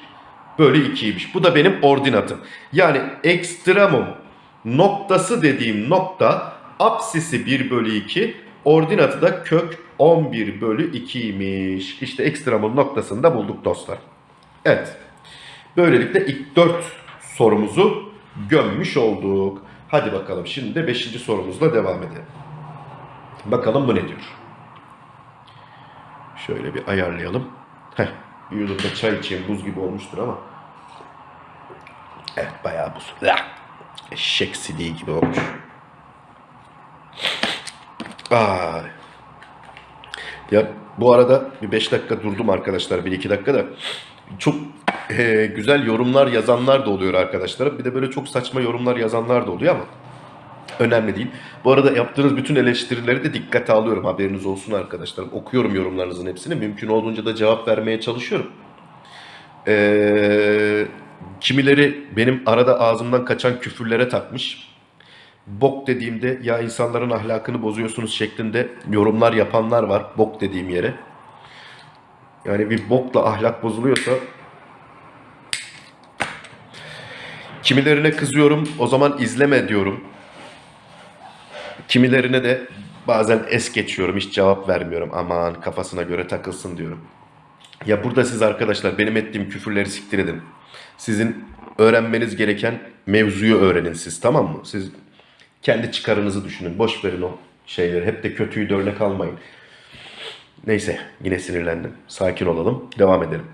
bölü 2'ymiş. Bu da benim ordinatım. Yani ekstremum noktası dediğim nokta apsisi 1 bölü 2 ordinatı da kök 11 bölü 2'ymiş. İşte ekstremum noktasını da bulduk dostlar. Evet. Böylelikle ilk 4 sorumuzu gömmüş olduk. Hadi bakalım şimdi de 5. sorumuzla devam edelim. Bakalım bu ne diyor. Şöyle bir ayarlayalım. Heh, bir çay içeyim. Buz gibi olmuştur ama. Evet bayağı buz. Eşek sidiği gibi olmuş. Ay. Ya bu arada bir 5 dakika durdum arkadaşlar. 1-2 dakika da. Çok e, güzel yorumlar yazanlar da oluyor arkadaşlar. Bir de böyle çok saçma yorumlar yazanlar da oluyor ama önemli değil. Bu arada yaptığınız bütün eleştirileri de dikkate alıyorum. Haberiniz olsun arkadaşlar. Okuyorum yorumlarınızın hepsini. Mümkün olduğunca da cevap vermeye çalışıyorum. Ee, kimileri benim arada ağzımdan kaçan küfürlere takmış. Bok dediğimde ya insanların ahlakını bozuyorsunuz şeklinde yorumlar yapanlar var. Bok dediğim yere. Yani bir bokla ahlak bozuluyorsa kimilerine kızıyorum. O zaman izleme diyorum. Kimilerine de bazen es geçiyorum. Hiç cevap vermiyorum. Aman kafasına göre takılsın diyorum. Ya burada siz arkadaşlar benim ettiğim küfürleri siktir edin. Sizin öğrenmeniz gereken mevzuyu öğrenin siz tamam mı? Siz kendi çıkarınızı düşünün. Boş verin o şeyleri. Hep de kötüyü de örnek almayın. Neyse yine sinirlendim. Sakin olalım. Devam edelim.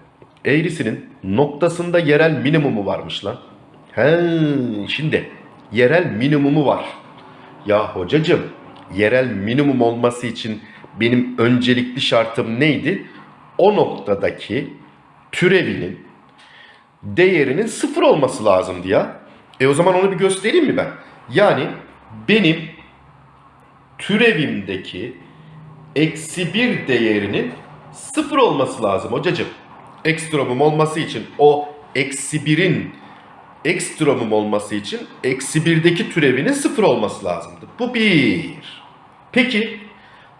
Eğrisinin noktasında yerel minimumu varmış lan. He, şimdi yerel minimumu var. Ya hocacım yerel minimum olması için benim öncelikli şartım neydi? O noktadaki türevinin değerinin sıfır olması lazımdı ya. E o zaman onu bir göstereyim mi ben? Yani benim türevimdeki eksi bir değerinin sıfır olması lazım hocacım. Ekstremum olması için o eksi birin ekstremum olması için eksi birdeki türevinin sıfır olması lazımdı. Bu bir. Peki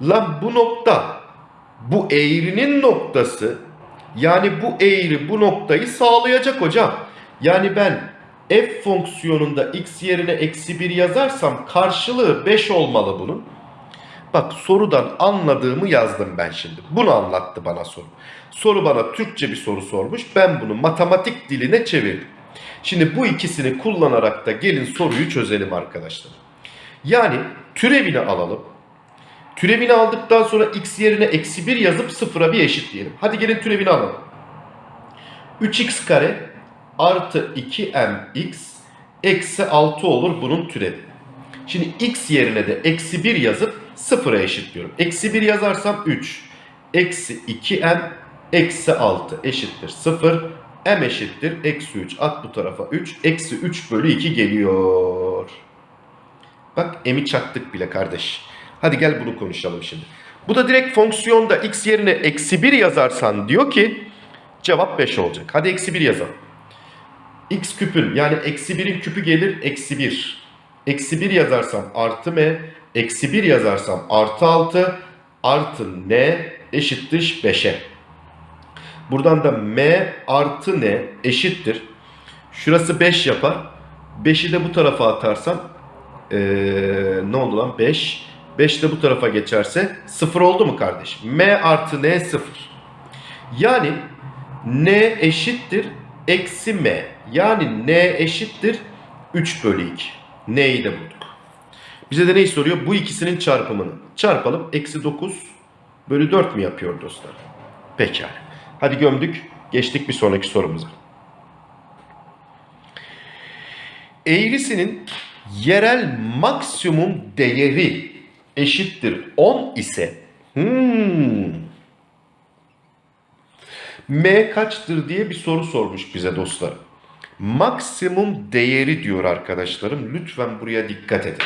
lan bu nokta bu eğrinin noktası yani bu eğri bu noktayı sağlayacak hocam. Yani ben f fonksiyonunda x yerine eksi 1 yazarsam karşılığı 5 olmalı bunun. Bak sorudan anladığımı yazdım ben şimdi. Bunu anlattı bana soru. Soru bana Türkçe bir soru sormuş. Ben bunu matematik diline çevirdim. Şimdi bu ikisini kullanarak da gelin soruyu çözelim arkadaşlar. Yani türevini alalım. Türevini aldıktan sonra x yerine eksi 1 yazıp sıfıra bir eşitleyelim. Hadi gelin türevini alalım. 3x kare artı 2mx eksi 6 olur bunun türevi. Şimdi x yerine de eksi 1 yazıp sıfıra eşitliyorum. Eksi 1 yazarsam 3. Eksi 2m eksi 6 eşittir 0. m eşittir eksi 3. At bu tarafa 3. Eksi 3 bölü 2 geliyor. Bak m'i çaktık bile kardeş. Hadi gel bunu konuşalım şimdi. Bu da direkt fonksiyonda x yerine eksi 1 yazarsan diyor ki cevap 5 olacak. Hadi eksi 1 yazalım. X küpün yani eksi 1'in küpü gelir eksi 1. Eksi 1 yazarsam artı m Eksi 1 yazarsam artı 6 artı n eşittir 5'e. Buradan da m artı n eşittir. Şurası 5 yapar. 5'i de bu tarafa atarsam ee, ne oldu lan 5. 5 de bu tarafa geçerse 0 oldu mu kardeşim? m artı n 0. Yani n eşittir eksi m. Yani n eşittir 3 bölü 2. n'yi de bulduk. Bize de neyi soruyor? Bu ikisinin çarpımını. Çarpalım. Eksi 9 bölü 4 mi yapıyor dostlar? Pekala. Hadi gömdük. Geçtik bir sonraki sorumuza. Eğrisinin yerel maksimum değeri eşittir 10 ise hmm, M kaçtır diye bir soru sormuş bize dostlar. Maksimum değeri diyor arkadaşlarım. Lütfen buraya dikkat edin.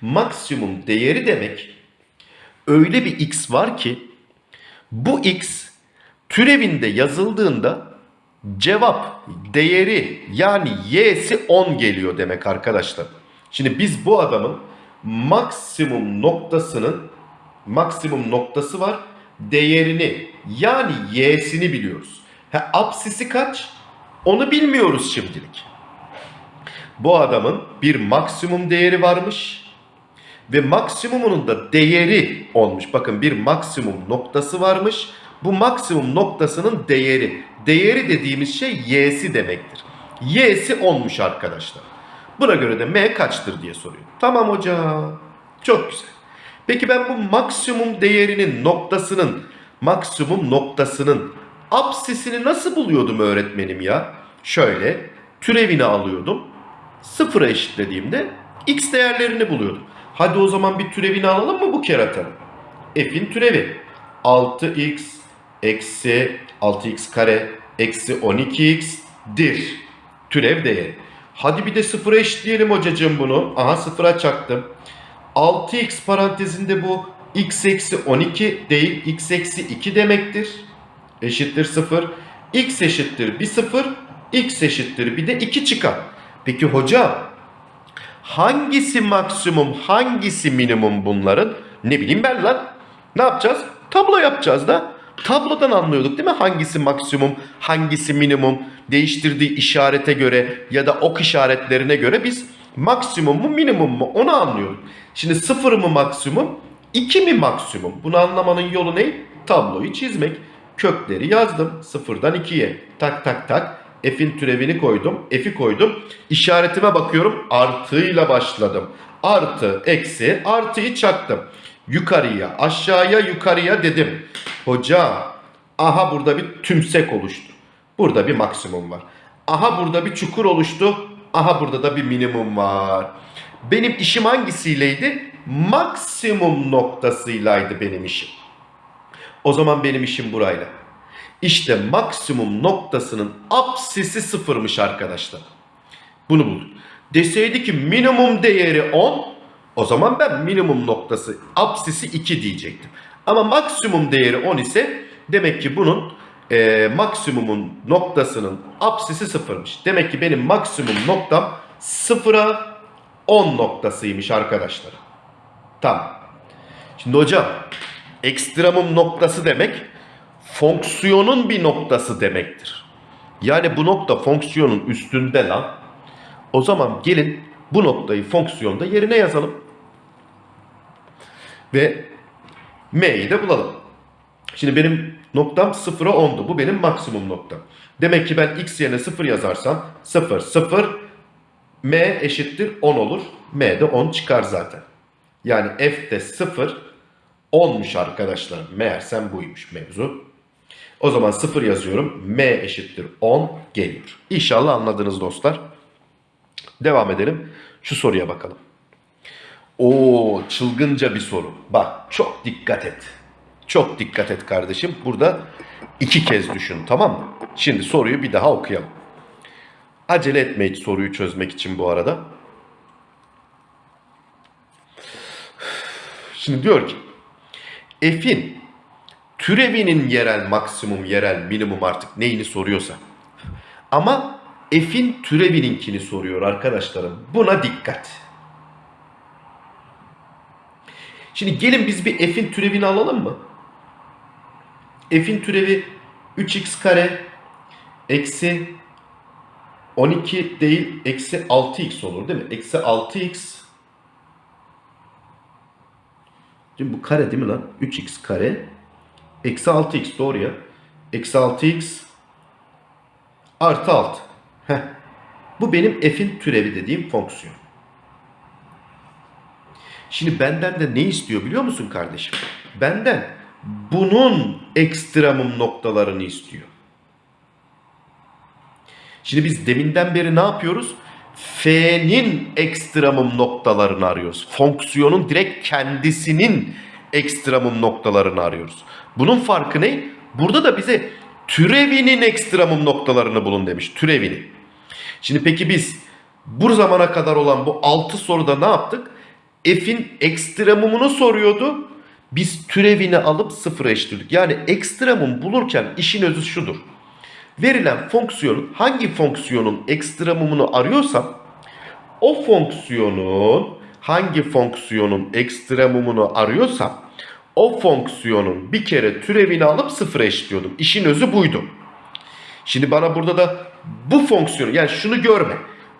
Maksimum değeri demek öyle bir x var ki bu x türevinde yazıldığında cevap değeri yani y'si 10 geliyor demek arkadaşlar. Şimdi biz bu adamın maksimum noktasının maksimum noktası var. Değerini yani y'sini biliyoruz. Ha, apsisi kaç? Onu bilmiyoruz şimdilik. Bu adamın bir maksimum değeri varmış ve maksimumunun da değeri olmuş. Bakın bir maksimum noktası varmış. Bu maksimum noktasının değeri. Değeri dediğimiz şey y'si demektir. Y'si olmuş arkadaşlar. Buna göre de m kaçtır diye soruyor. Tamam hocam. Çok güzel. Peki ben bu maksimum değerinin noktasının, maksimum noktasının apsisini nasıl buluyordum öğretmenim ya? Şöyle türevini alıyordum. Sıfıra eşitlediğimde x değerlerini buluyordum. Hadi o zaman bir türevini alalım mı bu keratanın? F'in türevi. 6x eksi 6x kare eksi 12x'dir. Türev değeri. Hadi bir de sıfıra eşitleyelim hocacığım bunu. Aha sıfıra çaktım. 6x parantezinde bu x eksi 12 değil x eksi 2 demektir. Eşittir 0. x eşittir bir 0. x eşittir bir de 2 çıkar. Peki hocam hangisi maksimum hangisi minimum bunların? Ne bileyim ben lan. Ne yapacağız? Tablo yapacağız da. Tablodan anlıyorduk değil mi? Hangisi maksimum, hangisi minimum değiştirdiği işarete göre ya da ok işaretlerine göre biz maksimum mu minimum mu onu anlıyorduk. Şimdi sıfır mı maksimum, iki mi maksimum? Bunu anlamanın yolu ne? Tabloyu çizmek. Kökleri yazdım sıfırdan ikiye. Tak tak tak. F'in türevini koydum. F'i koydum. İşaretime bakıyorum. Artıyla başladım. Artı, eksi, artıyı çaktım. Yukarıya, aşağıya, yukarıya dedim. Hoca, aha burada bir tümsek oluştu. Burada bir maksimum var. Aha burada bir çukur oluştu. Aha burada da bir minimum var. Benim işim hangisiyleydi? Maksimum noktasıylaydı benim işim. O zaman benim işim burayla. İşte maksimum noktasının apsisi sıfırmış arkadaşlar. Bunu bulduk. Deseydi ki minimum değeri 10 o zaman ben minimum noktası apsisi 2 diyecektim. Ama maksimum değeri 10 ise demek ki bunun e, maksimumun noktasının apsisi sıfırmış. Demek ki benim maksimum noktam sıfıra 10 noktasıymış arkadaşlar. Tamam. Şimdi hocam ekstremum noktası demek fonksiyonun bir noktası demektir. Yani bu nokta fonksiyonun üstünde lan. O zaman gelin bu noktayı fonksiyonda yerine yazalım. Ve m'yi de bulalım. Şimdi benim noktam 0'a 10'du. Bu benim maksimum noktam. Demek ki ben x yerine 0 yazarsam 0, 0, m eşittir 10 olur. m de 10 çıkar zaten. Yani f de 0, 10'muş arkadaşlar. Meğersem buymuş mevzu. O zaman 0 yazıyorum. m eşittir 10 geliyor. İnşallah anladınız dostlar. Devam edelim. Şu soruya bakalım. Oo çılgınca bir soru. Bak çok dikkat et. Çok dikkat et kardeşim. Burada iki kez düşün tamam mı? Şimdi soruyu bir daha okuyalım. Acele etme hiç soruyu çözmek için bu arada. Şimdi diyor ki f'in türevinin yerel maksimum, yerel minimum artık neyini soruyorsa. Ama f'in türevininkini soruyor arkadaşlarım. Buna dikkat. Şimdi gelin biz bir f'in türevini alalım mı? F'in türevi 3x kare eksi 12 değil eksi 6x olur değil mi? Eksi 6x Şimdi bu kare değil mi lan? 3x kare eksi 6x doğru ya. Eksi 6x artı 6. Heh. Bu benim f'in türevi dediğim fonksiyon. Şimdi benden de ne istiyor biliyor musun kardeşim? Benden bunun ekstremum noktalarını istiyor. Şimdi biz deminden beri ne yapıyoruz? F'nin ekstremum noktalarını arıyoruz. Fonksiyonun direkt kendisinin ekstremum noktalarını arıyoruz. Bunun farkı ne? Burada da bize türevinin ekstremum noktalarını bulun demiş. Türevini. Şimdi peki biz bu zamana kadar olan bu 6 soruda ne yaptık? F'in ekstremumunu soruyordu. Biz türevini alıp sıfıra eşitledik. Yani ekstremum bulurken işin özü şudur. Verilen fonksiyonun hangi fonksiyonun ekstremumunu arıyorsam o fonksiyonun hangi fonksiyonun ekstremumunu arıyorsam o fonksiyonun bir kere türevini alıp sıfıra eşitliyordum. İşin özü buydu. Şimdi bana burada da bu fonksiyonu yani şunu görme.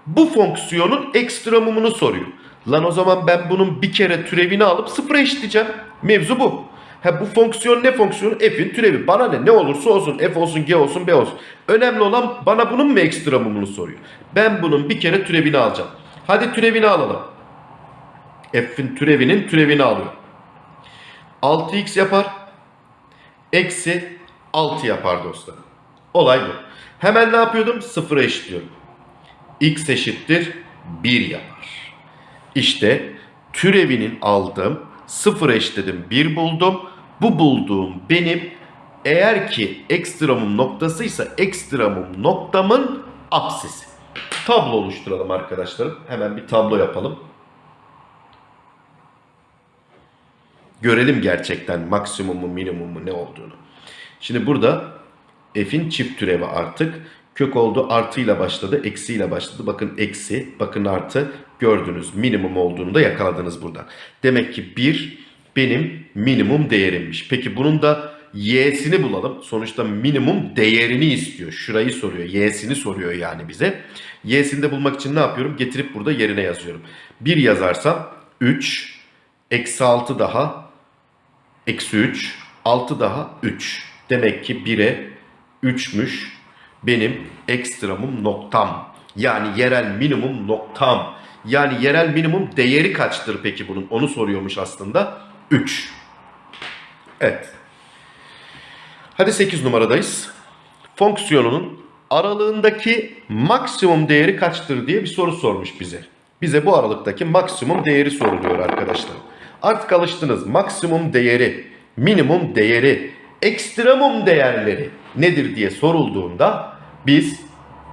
Bu fonksiyonun ekstremumunu soruyor. Lan o zaman ben bunun bir kere türevini alıp sıfıra eşitleyeceğim. Mevzu bu. Ha bu fonksiyon ne fonksiyonu? F'in türevi. Bana ne? Ne olursa olsun. F olsun, G olsun, B olsun. Önemli olan bana bunun mu ekstra mumunu soruyor. Ben bunun bir kere türevini alacağım. Hadi türevini alalım. F'in türevinin türevini alıyorum. 6x yapar. Eksi 6 yapar dostlar. Olay bu. Hemen ne yapıyordum? Sıfıra eşitliyorum. x eşittir 1 yapar. İşte türevinin aldığım 0 eşledim 1 buldum. Bu bulduğum benim eğer ki ekstremum noktasıysa ekstremum noktamın apsisi. Tablo oluşturalım arkadaşlarım. Hemen bir tablo yapalım. Görelim gerçekten maksimumu minimumu ne olduğunu. Şimdi burada f'in çift türevi artık. Kök oldu artıyla başladı eksiyle başladı. Bakın eksi bakın artı gördünüz minimum olduğunu da yakaladınız buradan. Demek ki 1 benim minimum değerimmiş. Peki bunun da y'sini bulalım. Sonuçta minimum değerini istiyor. Şurayı soruyor. Y'sini soruyor yani bize. Y'sini de bulmak için ne yapıyorum? Getirip burada yerine yazıyorum. 1 yazarsam 3 eksi 6 daha eksi 3 6 daha 3. Demek ki 1'e 3'müş benim ekstremum noktam. Yani yerel minimum noktam. Yani yerel minimum değeri kaçtır peki bunun? Onu soruyormuş aslında. 3. Evet. Hadi 8 numaradayız. Fonksiyonunun aralığındaki maksimum değeri kaçtır diye bir soru sormuş bize. Bize bu aralıktaki maksimum değeri soruluyor arkadaşlar. Artık alıştınız. Maksimum değeri, minimum değeri, ekstremum değerleri nedir diye sorulduğunda biz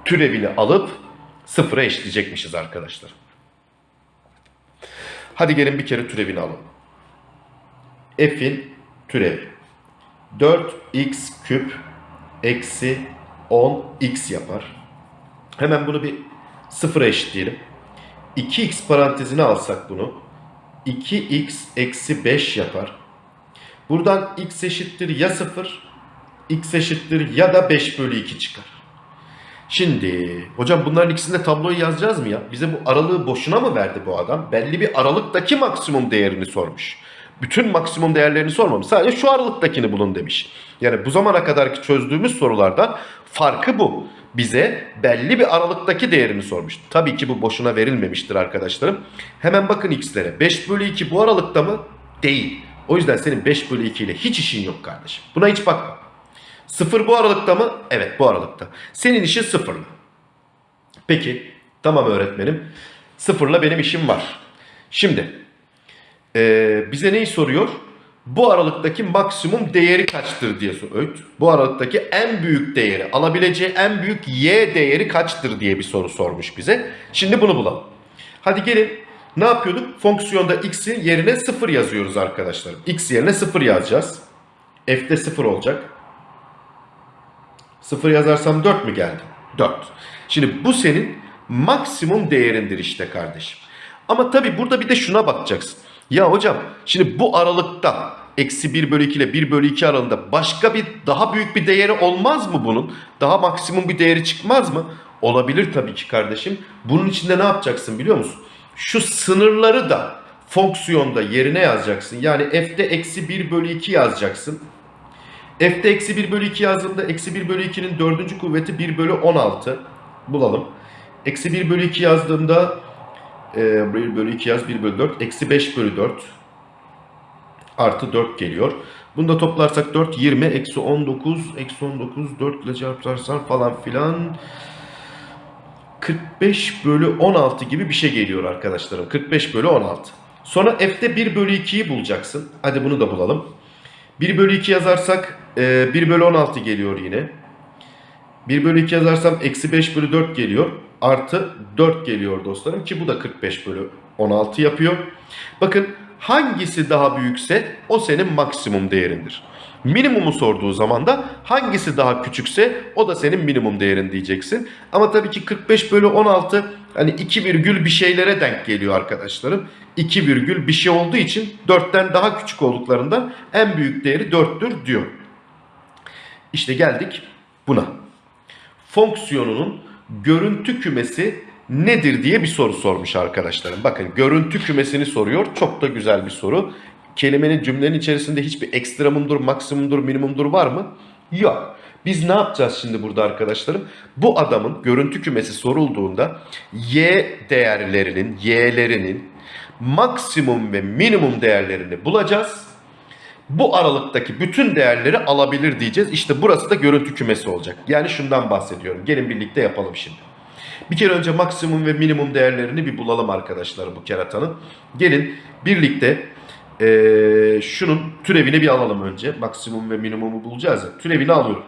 türevini alıp sıfıra eşitleyecekmişiz arkadaşlar. Hadi gelin bir kere türevini alalım. F'in türevi 4x küp eksi 10x yapar. Hemen bunu bir sıfıra eşitleyelim. 2x parantezine alsak bunu 2x eksi 5 yapar. Buradan x eşittir ya 0 x eşittir ya da 5 bölü 2 çıkar. Şimdi hocam bunların ikisinde tabloyu yazacağız mı ya? Bize bu aralığı boşuna mı verdi bu adam? Belli bir aralıktaki maksimum değerini sormuş. Bütün maksimum değerlerini sormamış. Sadece şu aralıktakini bulun demiş. Yani bu zamana kadarki çözdüğümüz sorulardan farkı bu. Bize belli bir aralıktaki değerini sormuş. Tabii ki bu boşuna verilmemiştir arkadaşlarım. Hemen bakın x'lere. 5 bölü 2 bu aralıkta mı? Değil. O yüzden senin 5 bölü 2 ile hiç işin yok kardeşim. Buna hiç bakma. Sıfır bu aralıkta mı? Evet bu aralıkta. Senin işin sıfırla. Peki tamam öğretmenim. Sıfırla benim işim var. Şimdi ee, bize neyi soruyor? Bu aralıktaki maksimum değeri kaçtır diye soruyor. Bu aralıktaki en büyük değeri, alabileceği en büyük y değeri kaçtır diye bir soru sormuş bize. Şimdi bunu bulalım. Hadi gelin ne yapıyorduk? Fonksiyonda x'in yerine 0 yazıyoruz arkadaşlar. x yerine 0 yazacağız. f'de 0 olacak. 0 yazarsam 4 mü geldi? 4. Şimdi bu senin maksimum değerindir işte kardeşim. Ama tabi burada bir de şuna bakacaksın. Ya hocam şimdi bu aralıkta eksi 1 bölü 2 ile 1 bölü 2 aralığında başka bir daha büyük bir değeri olmaz mı bunun? Daha maksimum bir değeri çıkmaz mı? Olabilir tabii ki kardeşim. Bunun içinde ne yapacaksın biliyor musun? Şu sınırları da fonksiyonda yerine yazacaksın. Yani f'de eksi 1 bölü 2 yazacaksın. F'de eksi 1 bölü 2 yazdığımda eksi 1 bölü 2'nin dördüncü kuvveti 1 bölü 16. Bulalım. Eksi 1 bölü 2 yazdığımda e, 1 bölü 2 yaz 1 bölü 4. Eksi 5 bölü 4 artı 4 geliyor. Bunu da toplarsak 4 20 eksi 19 eksi 19 4 ile çarparsan falan filan 45 bölü 16 gibi bir şey geliyor arkadaşlarım. 45 bölü 16. Sonra f'de 1 bölü 2'yi bulacaksın. Hadi bunu da bulalım. 1 bölü 2 yazarsak e, 1 bölü 16 geliyor yine. 1 bölü 2 yazarsam eksi 5 bölü 4 geliyor. Artı 4 geliyor dostlarım ki bu da 45 bölü 16 yapıyor. Bakın hangisi daha büyükse o senin maksimum değerindir. Minimumu sorduğu zaman da hangisi daha küçükse o da senin minimum değerin diyeceksin. Ama tabii ki 45 bölü 16 hani 2 virgül bir şeylere denk geliyor arkadaşlarım. 2 virgül bir şey olduğu için 4'ten daha küçük olduklarından en büyük değeri 4'tür diyor. İşte geldik buna. Fonksiyonunun görüntü kümesi nedir diye bir soru sormuş arkadaşlarım. Bakın görüntü kümesini soruyor. Çok da güzel bir soru. Kelimenin cümlenin içerisinde hiçbir ekstremumdur, maksimumdur, minimumdur var mı? Yok. Biz ne yapacağız şimdi burada arkadaşlarım? Bu adamın görüntü kümesi sorulduğunda y değerlerinin, y'lerinin maksimum ve minimum değerlerini bulacağız. Bu aralıktaki bütün değerleri alabilir diyeceğiz. İşte burası da görüntü kümesi olacak. Yani şundan bahsediyorum. Gelin birlikte yapalım şimdi. Bir kere önce maksimum ve minimum değerlerini bir bulalım arkadaşlar bu keratanın. Gelin birlikte ee, şunun türevini bir alalım önce. Maksimum ve minimumu bulacağız ya. Türevini alıyorum.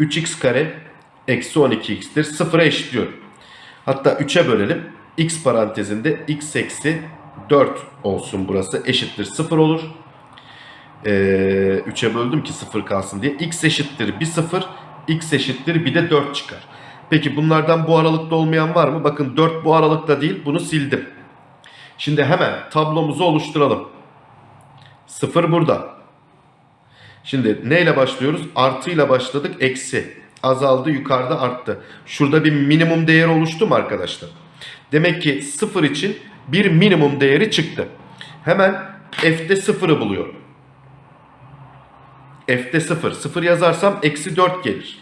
3x kare eksi 12x'tir. Sıfıra eşitliyorum. Hatta 3'e bölelim. x parantezinde x eksi 4 olsun burası. Eşittir 0 olur. Ee, 3'e böldüm ki 0 kalsın diye. x eşittir 1 0. x eşittir bir de 4 çıkar. Peki bunlardan bu aralıkta olmayan var mı? Bakın 4 bu aralıkta değil. Bunu sildim. Şimdi hemen tablomuzu oluşturalım. 0 burada. Şimdi neyle başlıyoruz? Artıyla başladık. Eksi. Azaldı yukarıda arttı. Şurada bir minimum değer oluştu mu arkadaşlar? Demek ki 0 için bir minimum değeri çıktı. Hemen f'de 0'ı buluyorum. F'de 0. 0 yazarsam eksi 4 gelir.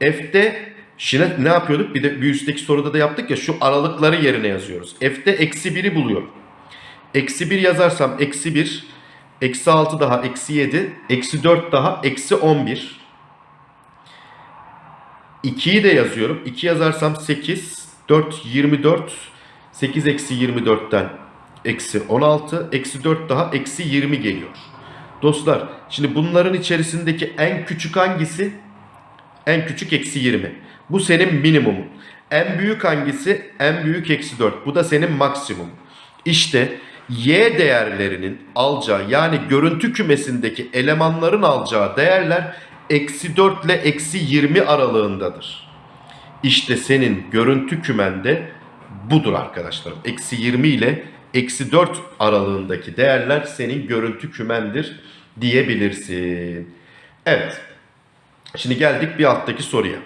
f'de Şimdi ne yapıyorduk? Bir de bir üstteki soruda da yaptık ya şu aralıkları yerine yazıyoruz. F'de eksi 1'i buluyorum. Eksi 1 yazarsam eksi 1, eksi 6 daha eksi 7, eksi 4 daha eksi 11. 2'yi de yazıyorum. 2 yazarsam 8, 4, 24, 8 eksi 24'ten eksi 16, eksi 4 daha eksi 20 geliyor. Dostlar şimdi bunların içerisindeki en küçük hangisi? En küçük eksi 20. Bu senin minimumun. En büyük hangisi? En büyük eksi 4. Bu da senin maksimum. İşte y değerlerinin alacağı yani görüntü kümesindeki elemanların alacağı değerler eksi 4 ile eksi 20 aralığındadır. İşte senin görüntü kümende budur arkadaşlarım. Eksi 20 ile eksi 4 aralığındaki değerler senin görüntü kümendir diyebilirsin. Evet. Şimdi geldik bir alttaki soruya.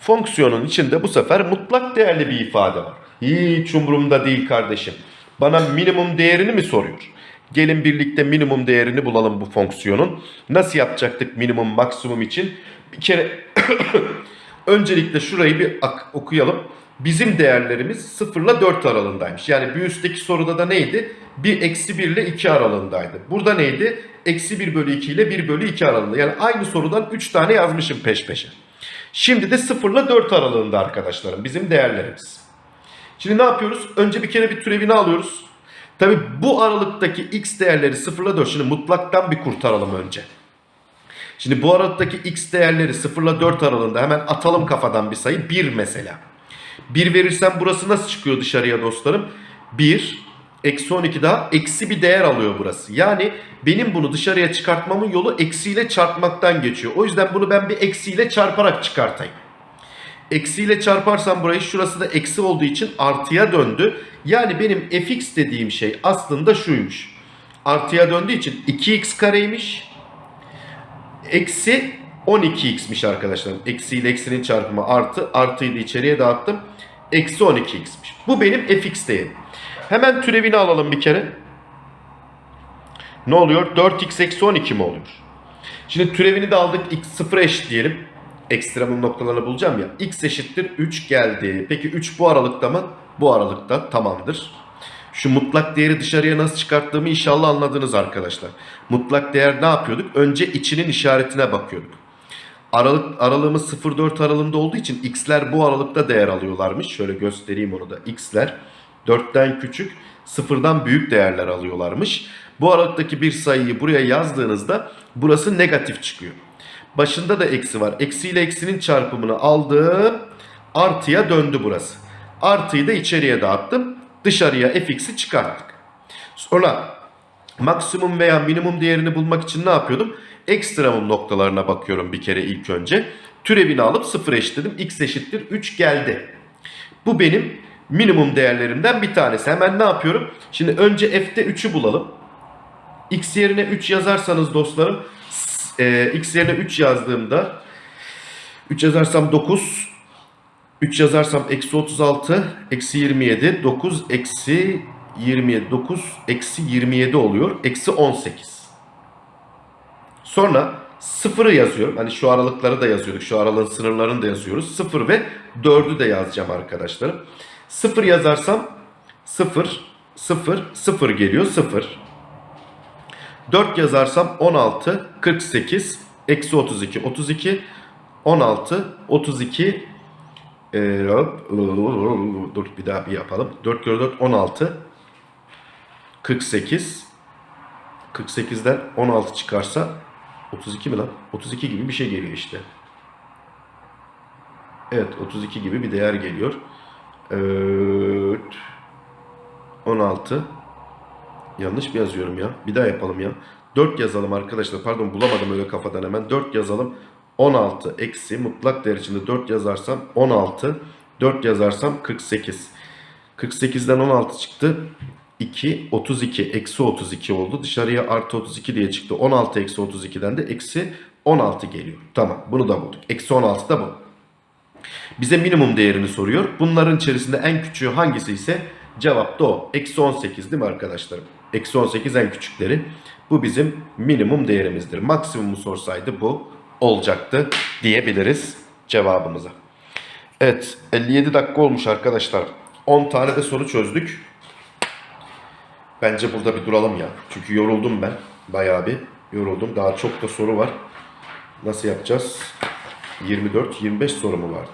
Fonksiyonun içinde bu sefer mutlak değerli bir ifade var. Hiç umurumda değil kardeşim. Bana minimum değerini mi soruyor? Gelin birlikte minimum değerini bulalım bu fonksiyonun. Nasıl yapacaktık minimum maksimum için? Bir kere öncelikle şurayı bir okuyalım. Bizim değerlerimiz 0 ile 4 aralığındaymış. Yani bir üstteki soruda da neydi? 1 eksi 1 ile 2 aralığındaydı. Burada neydi? Eksi 1 bölü 2 ile 1 bölü 2 aralığında. Yani aynı sorudan 3 tane yazmışım peş peşe. Şimdi de 0 ile 4 aralığında arkadaşlarım bizim değerlerimiz. Şimdi ne yapıyoruz? Önce bir kere bir türevini alıyoruz. Tabi bu aralıktaki x değerleri 0 ile 4. Şimdi mutlaktan bir kurtaralım önce. Şimdi bu aralıktaki x değerleri 0 ile 4 aralığında hemen atalım kafadan bir sayı. 1 mesela. 1 verirsem burası nasıl çıkıyor dışarıya dostlarım? 1 Eksi 12 daha eksi bir değer alıyor burası. Yani benim bunu dışarıya çıkartmamın yolu eksiyle çarpmaktan geçiyor. O yüzden bunu ben bir eksiyle çarparak çıkartayım. Eksiyle çarparsam burayı şurası da eksi olduğu için artıya döndü. Yani benim fx dediğim şey aslında şuymuş. Artıya döndüğü için 2x kareymiş. Eksi 12x'miş arkadaşlar. Eksi ile eksinin çarpımı artı. Artıyı da içeriye dağıttım. Eksi 12x'miş. Bu benim fx değerim. Hemen türevini alalım bir kere. Ne oluyor? 4x eksi 12 mi oluyor? Şimdi türevini de aldık. x 0 eşit diyelim. Ekstremum noktalarını bulacağım ya. x eşittir 3 geldi. Peki 3 bu aralıkta mı? Bu aralıkta tamamdır. Şu mutlak değeri dışarıya nasıl çıkarttığımı inşallah anladınız arkadaşlar. Mutlak değer ne yapıyorduk? Önce içinin işaretine bakıyorduk. Aralık aralığımız 0-4 aralığında olduğu için x'ler bu aralıkta değer alıyorlarmış. Şöyle göstereyim onu da. x'ler 4'ten küçük, 0'dan büyük değerler alıyorlarmış. Bu aralıktaki bir sayıyı buraya yazdığınızda burası negatif çıkıyor. Başında da eksi var. Eksi ile eksinin çarpımını aldım. Artıya döndü burası. Artıyı da içeriye dağıttım. Dışarıya fx'i çıkarttık. Sonra maksimum veya minimum değerini bulmak için ne yapıyordum? Ekstremum noktalarına bakıyorum bir kere ilk önce. Türevini alıp sıfır eşitledim. x eşittir 3 geldi. Bu benim minimum değerlerimden bir tanesi. Hemen ne yapıyorum? Şimdi önce f'te 3'ü bulalım. x yerine 3 yazarsanız dostlarım e, x yerine 3 yazdığımda 3 yazarsam 9 3 yazarsam eksi 36 eksi 27 9 eksi 27 9 eksi 27 oluyor. Eksi 18. Sonra sıfırı yazıyorum. Hani şu aralıkları da yazıyorduk. Şu aralığın sınırlarını da yazıyoruz. 0 ve 4'ü de yazacağım arkadaşlarım. 0 yazarsam 0 0 0 geliyor 0. 4 yazarsam 16 48 eksi 32 32 16 32 ee, hop, dur bir daha bir yapalım. 4 kere 4 16 48 48'den 16 çıkarsa 32 mi lan? 32 gibi bir şey geliyor işte. Evet 32 gibi bir değer geliyor. Evet. 16 Yanlış mı yazıyorum ya? Bir daha yapalım ya. 4 yazalım arkadaşlar. Pardon bulamadım öyle kafadan hemen. 4 yazalım. 16 eksi mutlak değer içinde 4 yazarsam 16. 4 yazarsam 48. 48'den 16 çıktı. 2, 32, eksi 32 oldu. Dışarıya artı 32 diye çıktı. 16 eksi 32'den de eksi 16 geliyor. Tamam bunu da bulduk. Eksi 16 da bu. Bize minimum değerini soruyor. Bunların içerisinde en küçüğü hangisi ise cevap da o. Eksi 18 değil mi arkadaşlarım? Eksi 18 en küçükleri. Bu bizim minimum değerimizdir. Maksimumu sorsaydı bu olacaktı diyebiliriz cevabımıza. Evet 57 dakika olmuş arkadaşlar. 10 tane de soru çözdük. Bence burada bir duralım ya. Çünkü yoruldum ben. Bayağı bir yoruldum. Daha çok da soru var. Nasıl yapacağız? 24-25 soru mu vardı?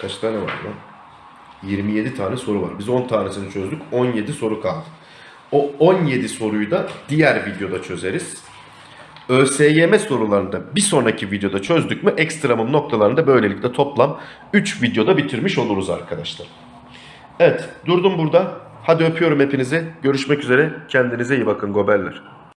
Kaç tane var lan? 27 tane soru var. Biz 10 tanesini çözdük. 17 soru kaldı. O 17 soruyu da diğer videoda çözeriz. ÖSYM sorularını da bir sonraki videoda çözdük mü ekstremum noktalarını da böylelikle toplam 3 videoda bitirmiş oluruz arkadaşlar. Evet durdum burada. Hadi öpüyorum hepinizi. Görüşmek üzere. Kendinize iyi bakın goberler.